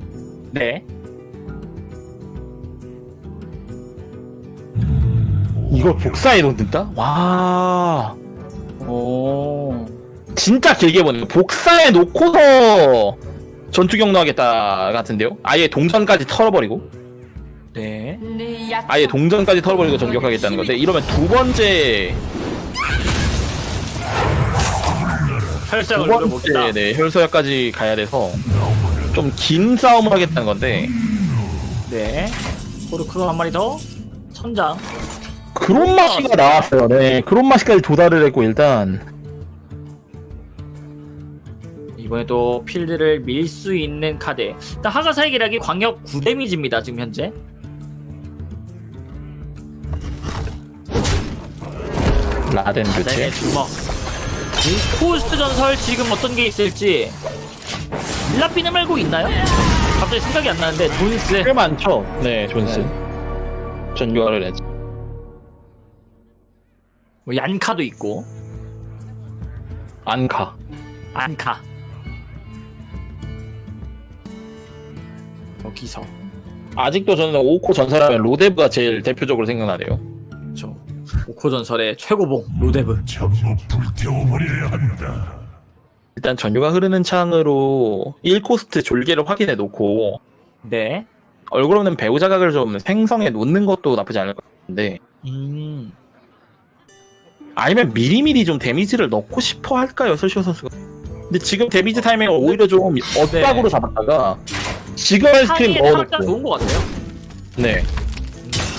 네, 이걸 복사해 놓는다? 와. 오, 진짜 길게 보네요. 복사해 놓고서 전투 경로 하겠다 같은데요? 아예 동전까지 털어버리고 네, 아예 동전까지 털어버리고 전격하겠다는 건데 이러면 두 번째 혈색을 두. 번째 네, 혈서야까지 가야 돼서 좀 긴 싸움을 하겠다는 건데 네. 코르크론 한 마리 더. 천장. 그론마시가 나왔어요. 네, 그론마시까지 도달을 했고 일단 이번에도 필드를 밀 수 있는 카드. 일단 하가사의 계략이 광역 9데미지입니다. 지금 현재. 라덴 네. 주먹. 코스트 전설 지금 어떤 게 있을지. 일라피네 말고 있나요? 갑자기 생각이 안 나는데 존스. 꽤 많죠. 네, 존스. 전교화를 했죠. 뭐 얀카도 있고. 안카. 안카. 여기서. 아직도 저는 오코 전사라면 로데브가 제일 대표적으로 생각나네요. 저 오코 전설의 최고봉 로데브. 전부 불태워버려야 한다. 일단 전류가 흐르는 창으로 1코스트 졸개를 확인해 놓고 네. 얼굴 없는 배우 자각을 좀 생성해 놓는 것도 나쁘지 않을 것 같은데 음. 아니면 미리미리 좀 데미지를 넣고 싶어 할까요, 설시오 선수가? 근데 지금 데미지 타이밍을 오히려 좀 엇박으로 잡았다가 지금의 스크림 상의에 살짝 넣어놓고. 좋은 것 같아요. 네.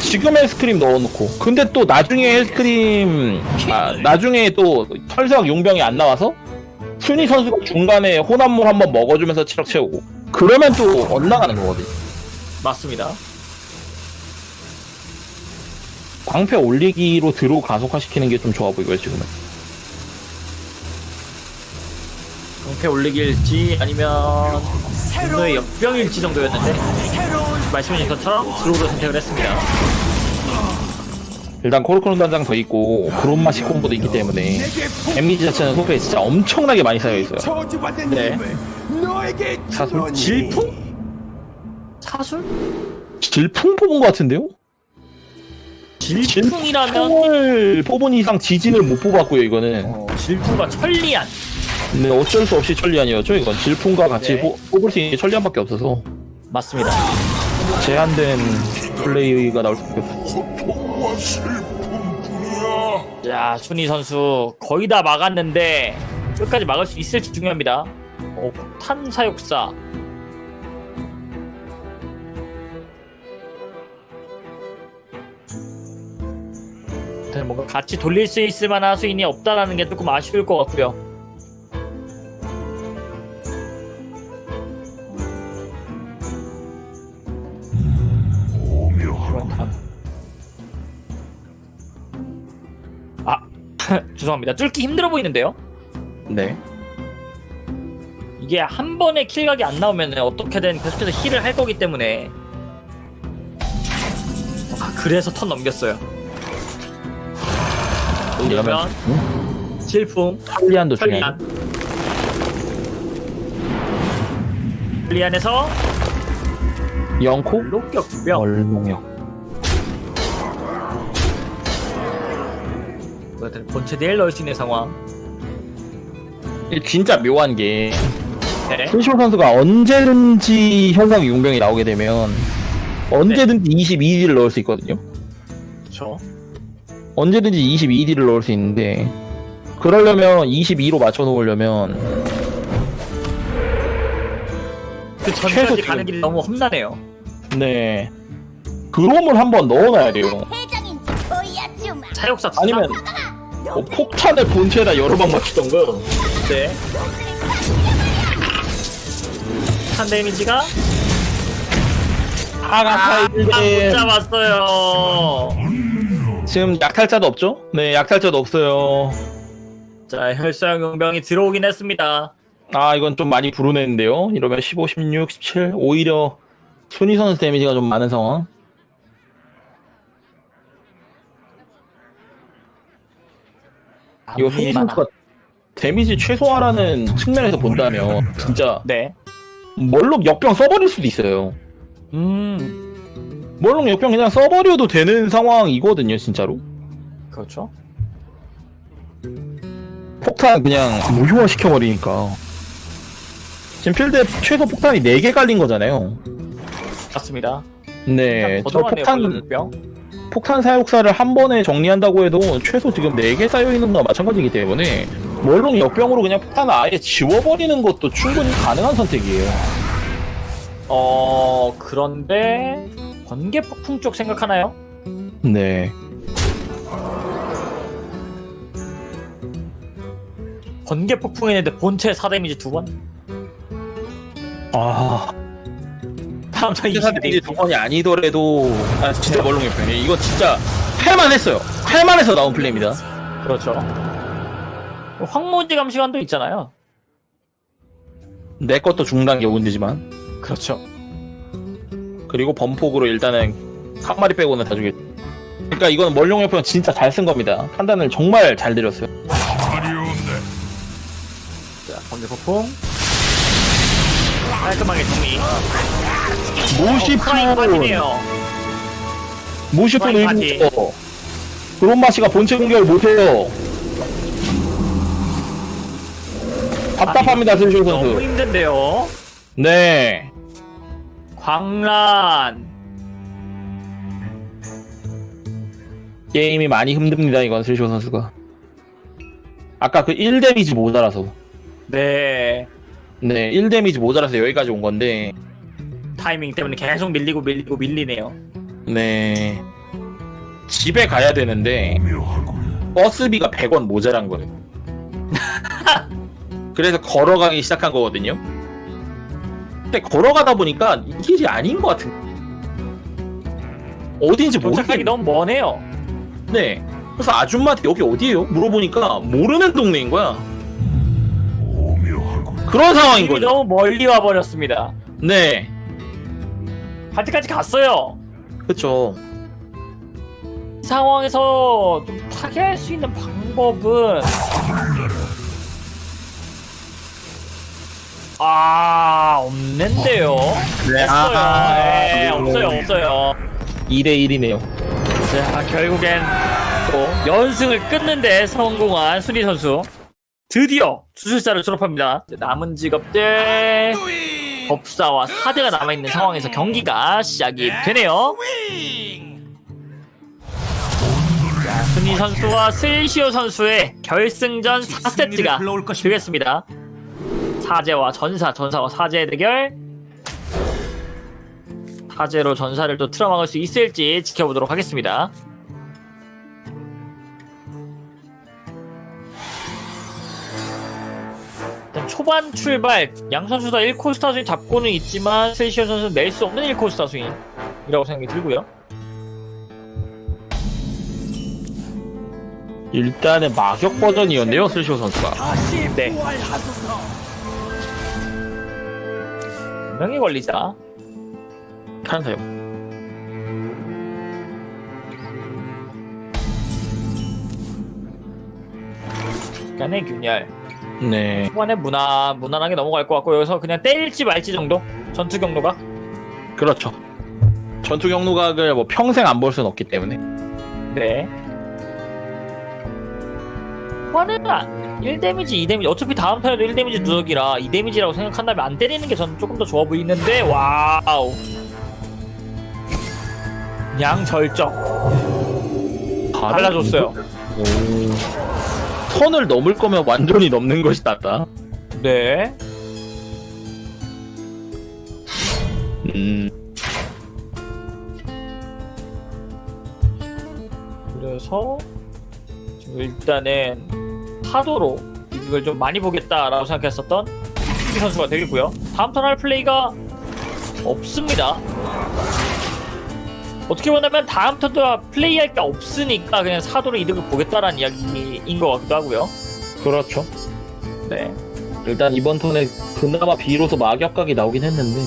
지금의 스크림 넣어놓고. 근데 또 나중에 스크림 아 나중에 또 털석 용병이 안 나와서 순위 선수가 중간에 혼합물 한번 먹어주면서 체력 채우고. 그러면 또 엇나가는 거거든요. 맞습니다. 방패 올리기로 draw 가속화시키는 게 좀 좋아 보이고요 지금은 방패 올리기일지 아니면 분노의 역병일지 정도였는데 말씀해주신 것처럼 draw로 선택을 했습니다. 일단 코르크론 단장 더 있고 그론마시 콤보도 있기 때문에 데미지 자체는 소프에 진짜 엄청나게 많이 쌓여있어요 네. 주노니 질풍? 사술? 질풍 뽑은 것 같은데요? 질풍이라면 질풍을 뽑은 이상 지진을 못 뽑았고요 이거는 어, 질풍과 천리안 근데 어쩔 수 없이 천리안이었죠 이건 질풍과 같이 네. 뽑- 뽑을 수 있는 게 천리안밖에 없어서 맞습니다. 제한된 플레이가 나올 수밖에 없어요 고통과 슬픔뿐이야. 자 순희 선수 거의 다 막았는데 끝까지 막을 수 있을지 중요합니다. 어, 폭탄 사육사 일단 뭔가 같이 돌릴 수 있을 만한 수인이 없다라는 게 조금 아쉬울 것 같고요. 죄송합니다. 뚫기 힘들어 보이는데요? 네. 이게 한 번에 킬각이 안 나오면 어떻게든 계속해서 힐을 할 거기 때문에. 아, 그래서 턴 넘겼어요. 그러면 질풍 천리안도 중요해 천리안. 천리안에서 영코? 로격 두병. 얼농역 본체 딜 넣을 수 있는 상황. 이게 진짜 묘한 게 네. 손시호 선수가 언제든지 현상 용병이 나오게 되면 언제든지 22딜을 넣을 수 있거든요. 그렇죠 언제든지 22딜을 넣을 수 있는데 그러려면 22로 맞춰 놓으려면 그 최소 전까지 가는 길이 너무 험난해요. 네. 그롬을 한번 넣어놔야 돼요. 차욕사 아니면 뭐 폭탄을 본체에다 여러 방 맞추던가 네. 한 데미지가? 하가 못 타이틀 잡았어요. 지금 약탈자도 없죠? 네 약탈자도 없어요. 자 혈사형 용병이 들어오긴 했습니다. 아 이건 좀 많이 불운했는데요. 이러면 15, 16, 17 오히려 순위 선수 데미지가 좀 많은 상황 이거 선수가 데미지 최소화라는 측면에서 본다면 진짜 네. 멀록 역병 써버릴 수도 있어요 음. 멀록 역병 그냥 써버려도 되는 상황이거든요 진짜로 그렇죠. 폭탄 그냥 무효화 시켜버리니까 지금 필드에 최소 폭탄이 4개 깔린 거잖아요 맞습니다. 네, 저 폭탄 골든병. 폭탄 사육사를 한 번에 정리한다고 해도 최소 지금 4개 쌓여 있는 거나 마찬가지이기 때문에 멀롱 역병으로 그냥 폭탄을 아예 지워버리는 것도 충분히 가능한 선택이에요. 어 그런데 번개 폭풍 쪽 생각하나요? 네. 번개 폭풍했는데 본체 4데미지 두 번? 아, 다음 턴 회사 20 데미지 두 번이 아니더라도 아, 진짜 멀롱 역병이 이거 진짜 할만 했어요. 할만 해서 나온 플레이입니다. 그렇죠. 황무지 감시관도 있잖아요. 내 것도 중단 게 문제지만 그렇죠. 그리고 범폭으로 일단은 한 마리 빼고는 다 죽였. 그러니까 이건 멀룡 역병 진짜 잘 쓴 겁니다. 판단을 정말 잘 내렸어요. 자, 번개 폭풍. 깔끔하게 정리. 모시프. 모시프. 그런 맛이가 본체 공격을 못해요. 답답합니다, 슬쇼 너무 선수. 힘든데요. 네. 광란. 게임이 많이 힘듭니다, 이건 슬쇼 선수가. 아까 그 1데미지 모자라서. 네. 네, 1데미지 모자라서 여기까지 온 건데. 타이밍 때문에 계속 밀리고 밀리고 밀리네요. 네. 집에 가야 되는데 버스비가 100원 모자란 거예요. 그래서 걸어가기 시작한 거거든요. 근데 걸어가다 보니까 이 길이 아닌 것 같은. 도착하기 모르겠네. 너무 머네요. 그래서 아줌마한테 여기 어디예요? 물어보니까 모르는 동네인 거야. 그런 상황인 거죠. 너무 멀리 와 버렸습니다. 네, 갈 때까지 갔어요. 그렇죠. 이 상황에서 좀 타개할 수 있는 방법은 아 없는데요. 네, 없어요. 네, 없어요, 없어요. 2대 1이네요. 자, 결국엔 또 연승을 끊는데 성공한 순위 선수. 드디어 주술사를 졸업합니다. 남은 직업들 법사와 사대가 남아있는 상황에서 경기가 시작이 되네요. 자, 순위 선수와 슬시오 선수의 결승전 4세트가 되겠습니다. 사제와 전사, 전사와 사제의 대결. 사제로 전사를 또 틀어막을 수 있을지 지켜보도록 하겠습니다. 초반 출발 양 선수 다 1코스트 하수인 잡고는 있지만 셀시오 선수는 낼 수 없는 1코스트 하수인이라고 생각이 들고요. 일단은 마격 버전이었네요, 슬쇼 선수가. 네. 분명히 걸리자. 탄사요. 약간의 균열. 네. 초반에 무난, 무난하게 넘어갈 것 같고 여기서 그냥 때릴지 말지 정도? 전투 격노각? 그렇죠. 전투 격노각을 뭐 평생 안 볼 수는 없기 때문에. 네. 초반에는 1데미지, 2데미지 어차피 다음 턴에도 1데미지 누적이라 2데미지라고 생각한다면 안 때리는 게 저는 조금 더 좋아 보이는데 와우 양절적 달라졌어요 오. 선을 넘을 거면 완전히 넘는 것이 낫다. 네 음. 그래서 지금 일단은 파도로 이걸 좀 많이 보겠다라고 생각했었던 이 선수가 되겠고요. 다음 턴 할 플레이가 없습니다. 어떻게 보냐면 다음 턴도 플레이할 게 없으니까 그냥 사도로 이득을 보겠다라는 이야기인 것 같기도 하고요. 그렇죠. 네. 일단 이번 턴에 그나마 비로소 마격각이 나오긴 했는데.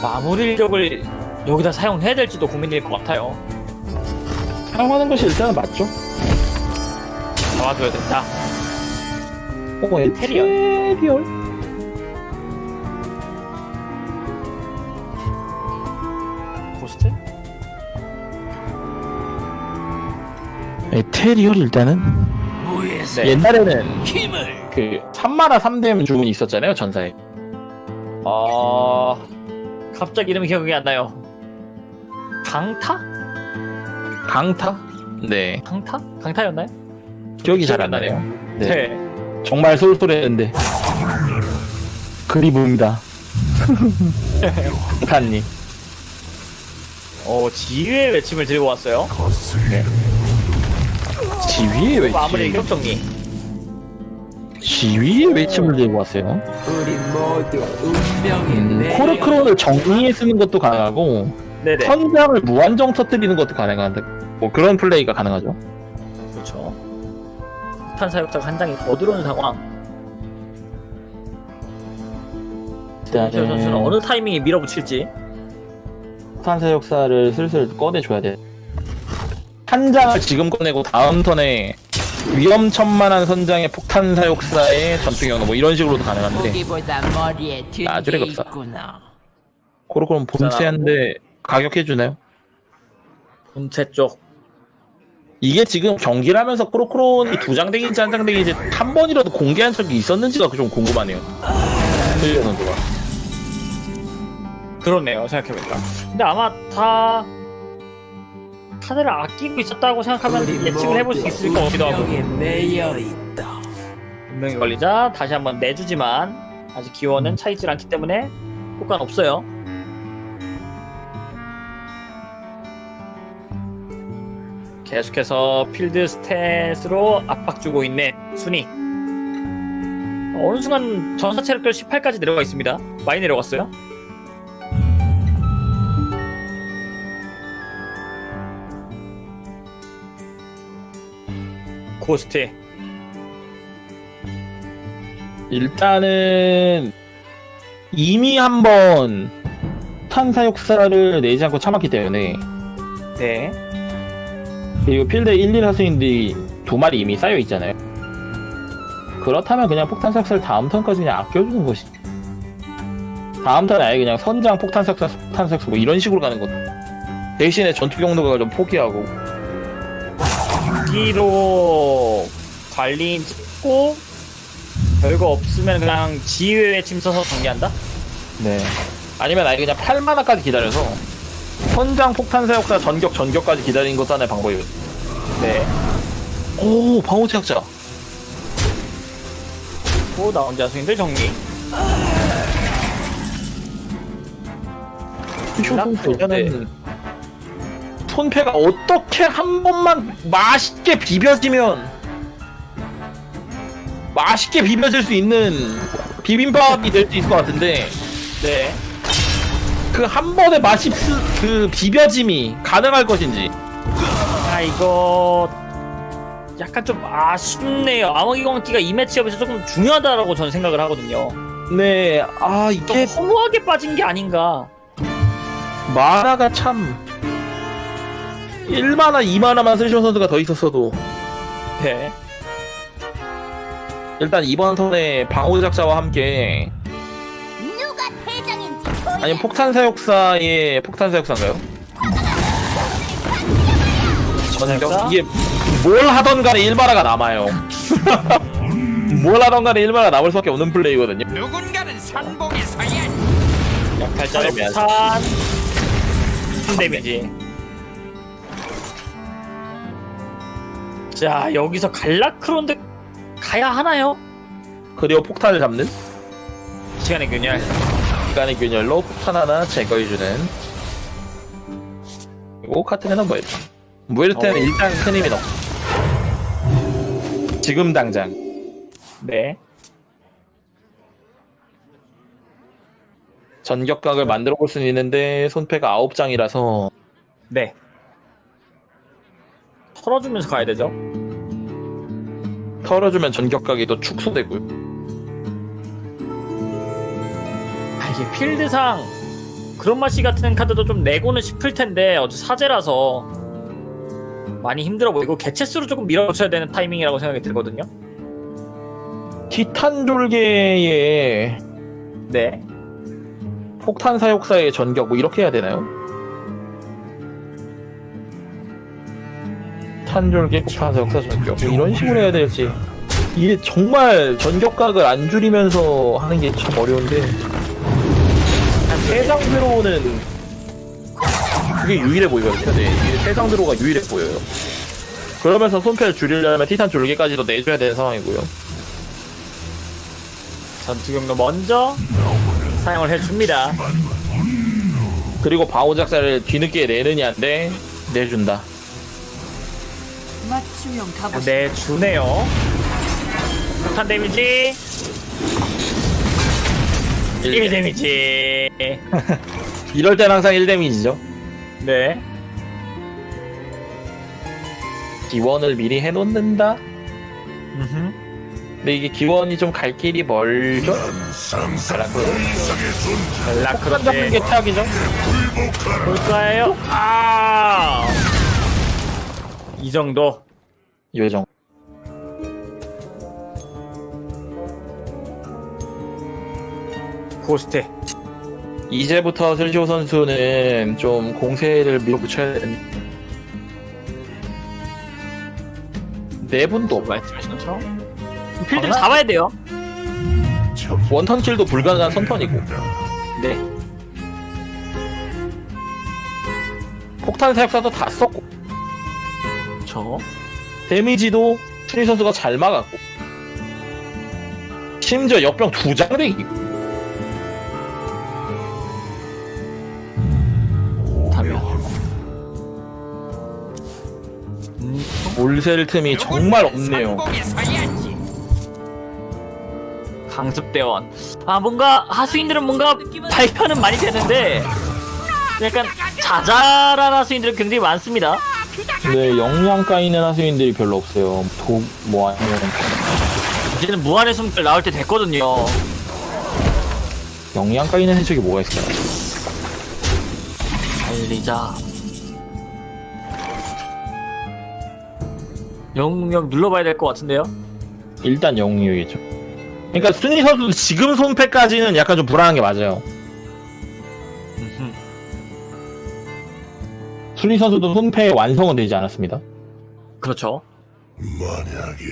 마무리력을 여기다 사용해야 될지도 고민일 것 같아요. 사용하는 것이 일단은 맞죠. 잡아줘야 된다. 어, 에테리얼. 에테리얼? 에테리얼 일단은 무에서 네. 옛날에는 힘을 그 3마나 3뎀 주문이 있었잖아요 전사에 아 갑자기 이름이 기억이 안 나요. 강타? 강타? 네 강타? 강타였나요? 기억이 잘 안 나네요. 네. 네. 정말 쏠쏠했는데 그리움이다. 북한님. 어 지휘의 외침을 들고 왔어요. 지휘의 외침. 마무리 격정리. 지휘의 외침을 들고 왔어요. 우리 모두 운명의 음, 내 코르크론을 정리해 쓰는 것도 가능하고 네네. 선장을 무한정 터뜨리는 것도 가능한데 뭐 그런 플레이가 가능하죠. 그렇죠. 폭탄 사육자가 한 장이 더 들어오는 상황. 이철 선수는 어느 타이밍에 밀어붙일지. 탄사 역사를 슬슬 꺼내줘야 돼. 한 장을 지금 꺼내고 다음 턴에 위험천만한 선장의 폭탄 사육사의 전투 경로 뭐 이런 식으로도 가능한데 머리에 아주 든게 없다. 있구나. 코르크론 본체한데 가격해주나요? 본체 쪽. 이게 지금 경기를 하면서 코르크론이 두장 덱인지 한장 덱인지 한 번이라도 공개한 적이 있었는지가 좀 궁금하네요. 클리어 선수가. 그렇네요. 생각해보니까. 근데 아마 다 카드를 아끼고 있었다고 생각하면 예측을 해볼 수 모두 있을 것 같기도 하고. 운명에 매여 있다. 분명히 걸리자 다시 한번 내주지만 아직 기원은 차이질 않기 때문에 효과는 없어요. 계속해서 필드 스탯으로 압박 주고 있는 순위. 어느 순간 전사 체력별 18까지 내려가 있습니다. 많이 내려갔어요. 고스트 일단은 이미 한번 탄사 역사를 내지 않고 참았기 때문에 네 그리고 필드 1, 2 하수인들이 두 마리 이미 쌓여 있잖아요. 그렇다면 그냥 폭탄 삭사를 다음 턴까지 그냥 아껴주는 것이. 다음 턴에 아예 그냥 선장 폭탄 삭사, 폭탄 삭사 뭐 이런 식으로 가는 것. 대신에 전투 경로가 좀 포기하고. 여기로 관리인 찍고 별거 없으면 그냥 지휘에 침 써서 정리한다? 네. 아니면 아예 그냥 8만화까지 기다려서 선장 폭탄 사역사 전격 전격까지 기다리는 것도 하나의 방법이에요. 네. 오 방어 제약자. 또 나온 자수인들 정리. 일단은 손패가 어떻게 한 번만 맛있게 비벼지면 맛있게 비벼질 수 있는 비빔밥이 될 수 있을 것 같은데 네. 그 한 번의 맛이 스- 그 비벼짐이 가능할 것인지 아 이거 약간 좀 아쉽네요. 암흑이광기가 이 매치업에서 조금 중요하다라고 저는 생각을 하거든요. 네아 좀 이게 허무하게 빠진 게 아닌가. 만화가 참 1만화 2만화만 쓰시는 선수가 더 있었어도 네. 일단 이번 턴에 방어 작자와 함께 누가 대장인지 보여 아니면 폭탄 사역사의 폭탄 사역사인가요? 전략사? 이게 뭘 하던 간에 1마라가 남아요. 뭘 하던 간에 1마라 남을 수밖에 없는 플레이거든요. 누군가는 산봉에 서야 약탈자로 아이고야. 폭탄. 큰 데미지. 자 여기서 갈라크론드 가야 하나요? 그리고 폭탄을 잡는 시간의 균열. 시간의 균열로 폭탄 하나 제거해주는 그리고 카트네는 뭐예요? 무에르테는 어. 일단 큰 힘이 없어. 지금 당장 네. 전격각을 만들어 볼 수는 있는데 손패가 9장이라서 네. 털어주면서 가야 되죠. 털어주면 또 축소되고요. 아, 이게 필드상 그런 맛이 같은 카드도 좀 내고는 싶을 텐데 어제 사제라서 많이 힘들어 보이고 개체수로 조금 밀어붙여야 되는 타이밍이라고 생각이 들거든요. 티탄 졸개의 네. 폭탄 사육사의 전격 뭐 이렇게 해야 되나요? 사육사 전격 뭐 이런 식으로 해야 될지 이게 정말 전격각을 안 줄이면서 하는 게 참 어려운데 한 세장 들어오는 그게 유일해 보이거든요. 네, 세장 들어가 유일해 보여요. 그러면서 손패를 줄이려면 티탄 졸개까지도 내줘야 되는 상황이고요. 전투 경로 먼저 사용을 해줍니다. 그리고 방어 작사를 뒤늦게 내느냐인데 내준다. 맞춤형 가보. 네, 주네요. 폭탄 데미지 1 데미지. 이럴 땐 항상 1 데미지죠. 네. 기원을 미리 해놓는다. 음흠. 근데 이게 기원이 좀 갈 길이 멀죠? 폭탄 잡는 게 최악이죠? 볼까요? 아! 이 정도. 요정. 고스트. 이제부터 슬시오 선수는 좀 공세를 밀어붙여야 되는. 네 분도 없- 말씀하신 것처럼. 필드를 잡아야 돼요. 원턴 킬도 불가능한 선턴이고 네. 폭탄 사역사도 다 썼고 저. 데미지도 순위 선수가 잘 막았고 심지어 역병 두장 되기 타면. 음, 올셀 틈이 정말 없네요. 강습대원. 아, 뭔가, 하수인들은 뭔가 발표는 많이 되는데, 약간 자잘한 하수인들은 굉장히 많습니다. 근데 영양 까이는 하수인들이 별로 없어요 독뭐 아니면 이제는 무한의 숨결 나올 때 됐거든요. 영양 까이는 해적이 뭐가 있을까요? 달리자. 영웅력 눌러봐야 될 것 같은데요? 일단 영웅이겠죠 그러니까 순위 선수 지금 손패까지는 약간 좀 불안한 게 맞아요 순위 선수도 손패 완성은 되지 않았습니다 그렇죠. 만약에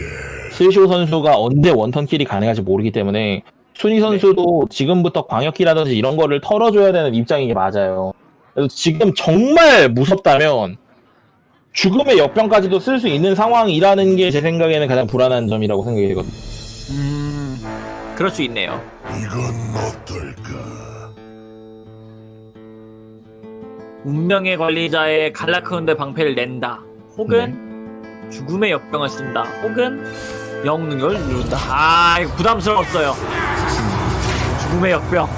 스시오 선수가 언제 원턴 킬이 가능할지 모르기 때문에 순위 선수도 지금부터 광역기라든지 이런 거를 털어줘야 되는 입장인 게 맞아요. 그래서 지금 정말 무섭다면 죽음의 역병까지도 쓸 수 있는 상황이라는 게 제 생각에는 가장 불안한 점이라고 생각이 되거든요. 음, 그럴 수 있네요. 이건 어떨까 운명의 관리자의 갈라크론드의 방패를 낸다. 혹은 죽음의 역병을 쓴다. 혹은 영능력을 누른다. 아, 이거 부담스러웠어요. 죽음의 역병.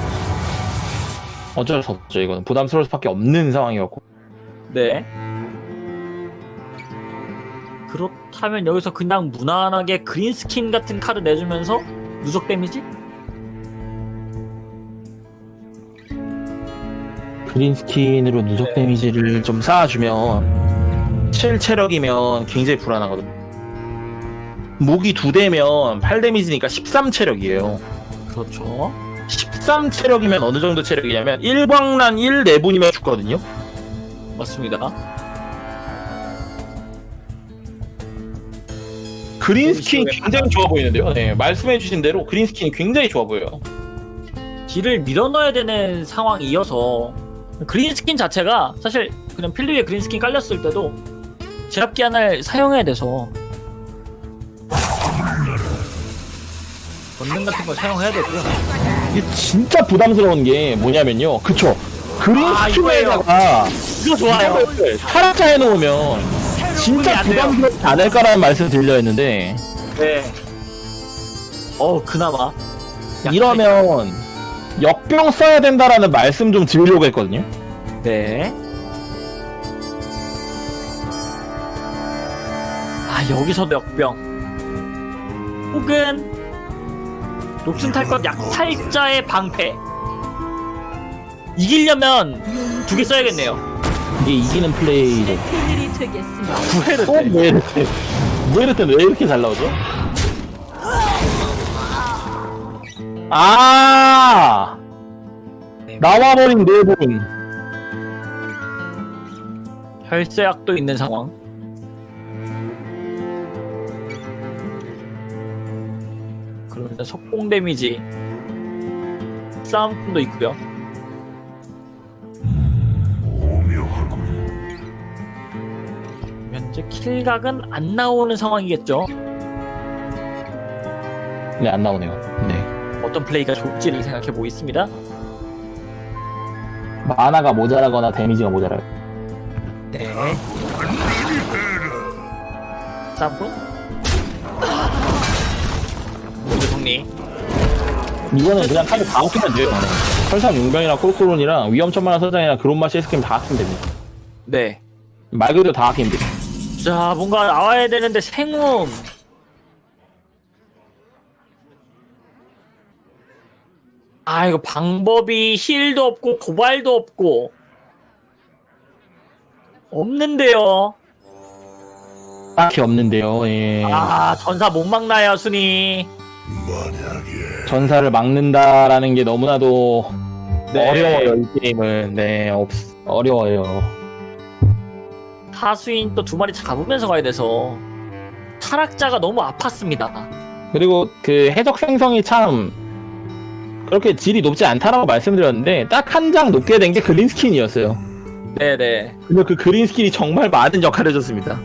어쩔 수 없죠, 이거는. 부담스러울 수밖에 없는 상황이었고. 네. 그렇다면 여기서 그냥 무난하게 그린 스킨 같은 카드 내주면서 누적 데미지? 그린 스킨으로 누적 데미지를 좀 쌓아주면 7 체력이면 굉장히 불안하거든요. 무기 두 대면 8 데미지니까 13 체력이에요. 그렇죠. 13 체력이면 어느 정도 체력이냐면 1광란 1 내분이면 죽거든요. 맞습니다. 그린 스킨 굉장히 좋아 보이는데요. 네, 말씀해주신 대로 그린 스킨이 굉장히 좋아 보여요. 딜을 밀어넣어야 되는 상황이어서 그린 스킨 자체가 사실 그냥 필드 위에 그린 스킨 깔렸을 때도 제압기 하나를 사용해야 돼서 권능 같은 걸 사용해야 되고요. 이게 진짜 부담스러운 게 뭐냐면요. 그쵸. 그린 아, 스킨에다가 이거 좋아요. 타락자 해놓으면 진짜. 부담스럽지 않을 까라는 말씀 드려 했는데 네. 어 그나마 이러면 역병 써야 된다라는 말씀 좀 드리려고 했거든요. 네. 아 여기서도 역병. 혹은 녹슨 탈것 약탈자의 방패. 이기려면 두 개 써야겠네요. 이게 이기는 플레이죠. 큰일이 되겠습니다. 구회를 또 무에르테. 무에르테는 왜 이렇게 잘 나오죠? 아! 나와버린 네 분. 혈세약도 있는 상황. 그러면 일단 속공 데미지 싸움도 있고요. 현재 킬각은 안 나오는 상황이겠죠. 네, 안 나오네요. 네. 어떤 플레이가 좋을지를 생각해 보겠습니다. 마나가 모자라거나 데미지가 모자라요. 네. 쌈고. 모두 정리. 이거는 그냥 카드 다 합치면 돼요. 설상 용병이랑 콜코론이랑 위험천만한 서장이랑 그런 맛이 스킨 다 합치면 됩니다. 네. 말 그대로 다 합치면 돼요. 자, 뭔가 나와야 되는데 생움. 아, 이거 방법이 힐도 없고 도발도 없고 없는데요. 딱히 없는데요. 예. 아, 전사 못 막나요, 순이. 만약에 전사를 막는다라는 게 너무나도 네. 어려워요. 이 게임은. 네, 없, 어려워요. 하수인 또 두 마리 잡으면서 가야 돼서 타락자가 너무 아팠습니다. 그리고 그 해적 생성이 참 그렇게 질이 높지 않다라고 말씀드렸는데 딱 한 장 높게 된 게 그린 스킨이었어요. 네네. 근데 그 그린 스킨이 정말 많은 역할을 해줬습니다.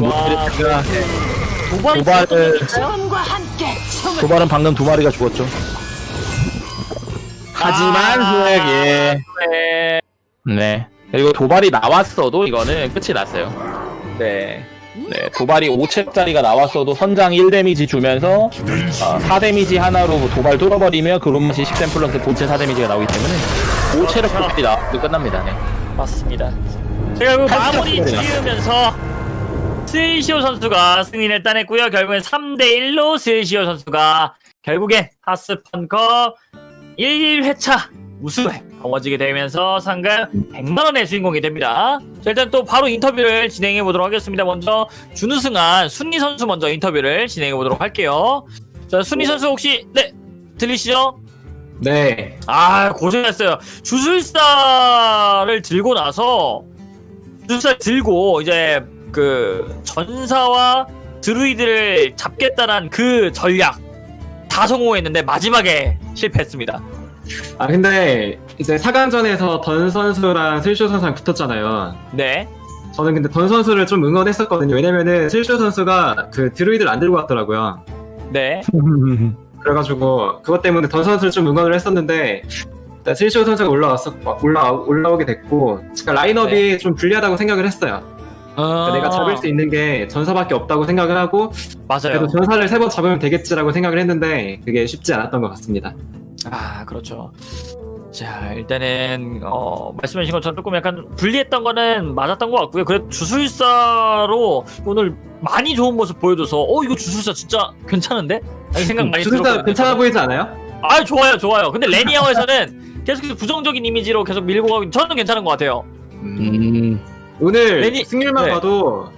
와, 제가 도발 도발을 도발은 방금 두 마리가 죽었죠. 하지만 아. 후액 예. 네. 네. 그리고 도발이 나왔어도 이거는 끝이 났어요. 네. 네, 도발이 5챕짜리가 나왔어도 선장 1데미지 주면서 어, 4데미지 하나로 도발 뚫어버리면 그런맛이 10댐 플러스 본체 4데미지가 나오기 때문에 5체력 도발이 나와도 끝납니다. 네. 맞습니다. 제가 그 마무리 지으면서 스시오 선수가 승리를 따냈고요. 결국엔 3대1로 스시오 선수가 결국엔 하스펀컵 1회차 우승에 거머쥐게 되면서 상금 100만원의 주인공이 됩니다. 자, 일단 또 바로 인터뷰를 진행해 보도록 하겠습니다. 먼저 준우승한 순리 선수 먼저 인터뷰를 진행해 보도록 할게요. 자, 순리 선수 혹시, 네, 들리시죠? 네, 아 고생했어요. 주술사를 들고 나서 주술사 들고 이제 그 전사와 드루이드를 잡겠다는 그 전략 다 성공했는데 마지막에 실패했습니다. 아 근데 이제 4강전에서 던 선수랑 슬쇼 선수랑 붙었잖아요. 네. 저는 근데 던 선수를 좀 응원했었거든요. 왜냐면은 슬쇼 선수가 그 드루이드를 안 들고 왔더라고요. 네. 그래가지고 그것 때문에 던 선수를 좀 응원을 했었는데 일단 슬쇼 선수가 올라왔어 올라 올라오게 됐고 제가 라인업이 좀 불리하다고 생각을 했어요. 그러니까 내가 잡을 수 있는 게 전사밖에 없다고 생각을 하고 맞아요. 그래도 전사를 세 번 잡으면 되겠지라고 생각을 했는데 그게 쉽지 않았던 것 같습니다. 아 그렇죠. 자 일단은 어, 말씀해주신 것처럼 조금 약간 불리했던 거는 맞았던 것 같고요. 그래 주술사로 오늘 많이 좋은 모습 보여줘서 어 이거 주술사 진짜 괜찮은데? 아니 생각 많이 주술사. 괜찮아 보이지 않아요? 아 좋아요 좋아요. 근데 레니아워에서는 계속 부정적인 이미지로 계속 밀고 가고 저는 괜찮은 것 같아요. 음, 오늘 레니- 승률만 네. 봐도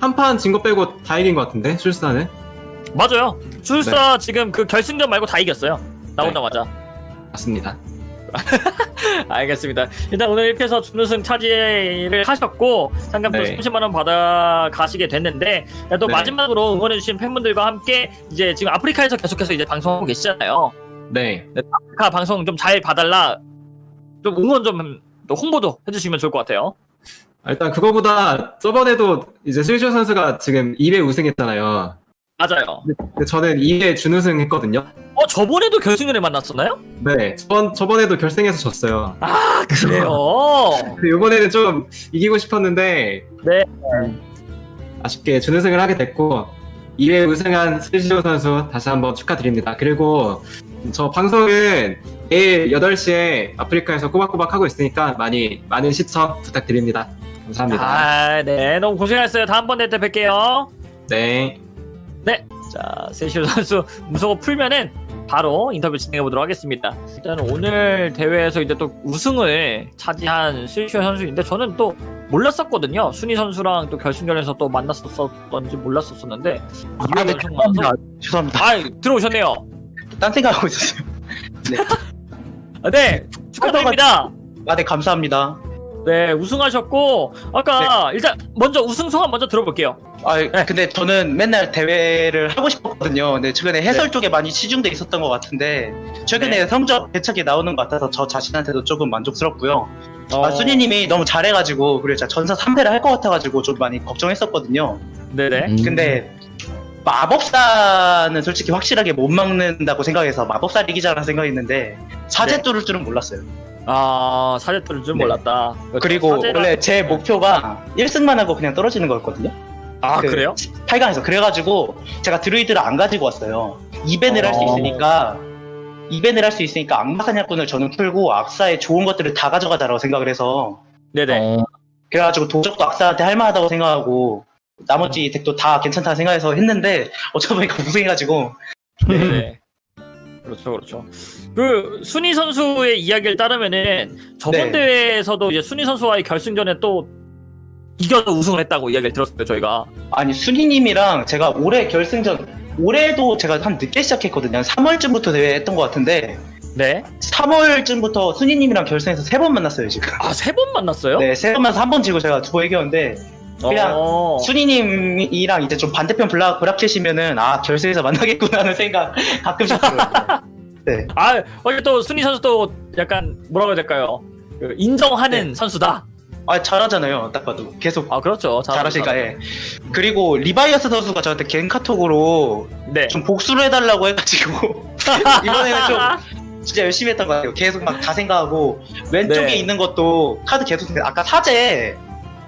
한 판 진 거 빼고 다 이긴 것 같은데 출사는 맞아요. 주술사 지금 그 결승전 말고 다 이겼어요. 나오자마자. 맞습니다. 알겠습니다. 일단 오늘 이렇게 해서 준우승 차지를 하셨고 상금도 네. 30만 원 받아 가시게 됐는데 또 네. 마지막으로 응원해주신 팬분들과 함께 이제 지금 아프리카에서 계속해서 이제 방송하고 계시잖아요. 네. 아프리카 방송 좀 잘 봐달라. 좀 응원 좀또 홍보도 해주시면 좋을 것 같아요. 아, 일단 그거보다 저번에도 이제 슬쇼 선수가 지금 2회 우승했잖아요. 맞아요. 근데 저는 2회 준우승 했거든요. 어 저번에도 결승전에 만났었나요? 네. 저번 저번에도 결승에서 졌어요. 아 그래요. 근데 이번에는 좀 이기고 싶었는데 네. 음, 아쉽게 준우승을 하게 됐고 2회 우승한 슬쇼 선수 다시 한번 축하드립니다. 그리고 저 방송은 내일 8시에 아프리카에서 꼬박꼬박 하고 있으니까 많이 많은 시청 부탁드립니다. 감사합니다. 아, 네. 너무 고생하셨어요. 다음번에 때 뵐게요. 네. 자, 세시오 선수 무서워 풀면은 바로 인터뷰 진행해 보도록 하겠습니다. 일단 오늘 대회에서 이제 또 우승을 차지한 세시오 선수인데 저는 또 몰랐었거든요. 순위 선수랑 또 결승전에서 또 만났었던지 몰랐었었는데 아, 네, 감사합니다. 죄송합니다. 아, 들어오셨네요. 딴 생각하고 있었어요. 아, 네. 축하드립니다. 아, 네, 감사합니다. 네, 우승하셨고 아까 일단 먼저 우승 소감 먼저 들어볼게요. 아 근데 저는 맨날 대회를 하고 싶었거든요. 근데 최근에 해설 쪽에 많이 치중돼 있었던 것 같은데 최근에 네. 성적 대책이 나오는 것 같아서 저 자신한테도 조금 만족스럽고요. 어, 아, 순이님이 너무 잘해가지고 그리고 제가 전사 3패를 할 것 같아가지고 좀 많이 걱정했었거든요. 네네. 음. 근데 마법사는 솔직히 확실하게 못 막는다고 생각해서 마법사 리기자라는 생각했는데 사제 네. 뚫을 줄은 몰랐어요. 아 사제 뚫을 줄 네. 몰랐다. 그리고 사제라- 원래 제 목표가 1승만 하고 그냥 떨어지는 거였거든요. 아그 그래요? 8강에서 그래가지고 제가 드루이드를 안 가지고 왔어요. 이벤을 할수 어. 있으니까 이벤을 할 수 있으니까 악마 사냥꾼을 저는 풀고 악사의 좋은 것들을 다 가져가자라고 생각을 해서 네네. 어, 그래가지고 도적도 악사한테 할만하다고 생각하고 나머지 덱도 다 괜찮다 생각해서 했는데 어쩌다 보니까 우승해가지고 네네. 그렇죠, 그렇죠. 그 순희 선수의 이야기를 따르면은 저번 네. 대회에서도 이제 순희 선수와의 결승전에 또 이겨서 우승을 했다고 이야기를 들었어요, 저희가. 아니 순이님이랑 제가 올해 결승전 올해도 제가 한 늦게 시작했거든요. 한 3월쯤부터 대회 했던 것 같은데 네. 3월쯤부터 순이님이랑 결승에서 세 번 만났어요 지금. 아, 세 번 만났어요? 네, 세 번 만나서 한 번 지고 제가 두 번 이겼는데 그냥 어. 순이님이랑 이제 좀 반대편 block bracket이면은 아 결승에서 만나겠구나 하는 생각 가끔씩 들어요. 네. 아, 어제 또 순희 선수도 약간 뭐라고 해야 될까요? 그 인정하는 네. 선수다. 아 잘하잖아요. 딱 봐도 계속 아, 그렇죠. 잘하시니까 예. 그리고 리바이어스 선수가 저한테 겐 카톡으로 네. 좀 복수를 해달라고 해가지고 이번에는 좀 진짜 열심히 했던 것 같아요. 계속 막 다 생각하고 왼쪽에 네. 있는 것도 카드 계속 생각- 아까 사제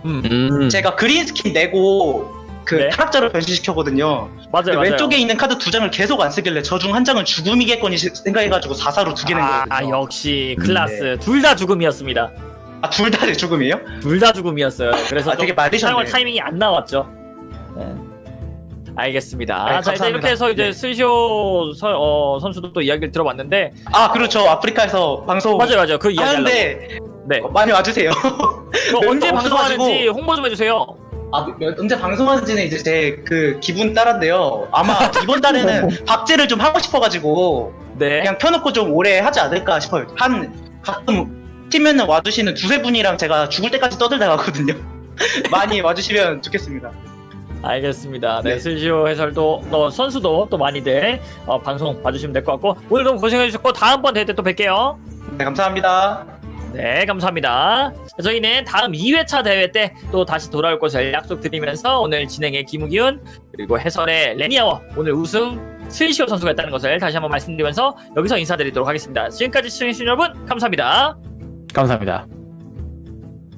음. 음. 제가 그린 스킨 내고 그 네. 타락자로 변신시켰거든요. 맞아요, 맞아요. 왼쪽에 있는 카드 두 장을 계속 안 쓰길래 저 중 한 장은 죽음이겠거니 시- 생각해가지고 4사로 두 개낸 아, 거거든요. 역시 클라스 둘다 죽음이었습니다. 아, 둘 다 죽음이에요? 둘 다 죽음이었어요. 그래서 아, 좀 되게 말리셨네. 사용할 타이밍이 안 나왔죠. 네. 알겠습니다. 네, 자, 이제. 이렇게 해서 이제 네. 스시오 선- 어, 선수도 또 이야기를 들어봤는데 아, 그렇죠. 아프리카에서 방송 맞아요, 맞아요. 그 이야기. 하는데 네. 어, 많이 와주세요. 그 멤버 언제 방송하는지. 홍보 좀 해주세요. 아, 몇- 언제 방송하는지는 이제 제 그 기분 따라인데요. 아마 이번 달에는 박제를 좀 하고 싶어가지고 네. 그냥 켜놓고 좀 오래 하지 않을까 싶어요. 한 가끔 팀면은 와주시는 두세 분이랑 제가 죽을 때까지 떠들다 가거든요. 많이 와주시면 좋겠습니다. 알겠습니다. 네, 네. 스시오 해설도 또 선수도 또 많이들 어, 방송 봐주시면 될 것 같고 오늘 너무 고생해주셨고 다음번 대회 때 또 뵐게요. 네, 감사합니다. 네, 감사합니다. 저희는 다음 2회차 대회 때 또 다시 돌아올 것을 약속드리면서 오늘 진행의 김우기훈 그리고 해설의 레니아워 오늘 우승 스위시오 선수가 있다는 것을 다시 한번 말씀드리면서 여기서 인사드리도록 하겠습니다. 지금까지 시청해주신 여러분 감사합니다. 감사합니다.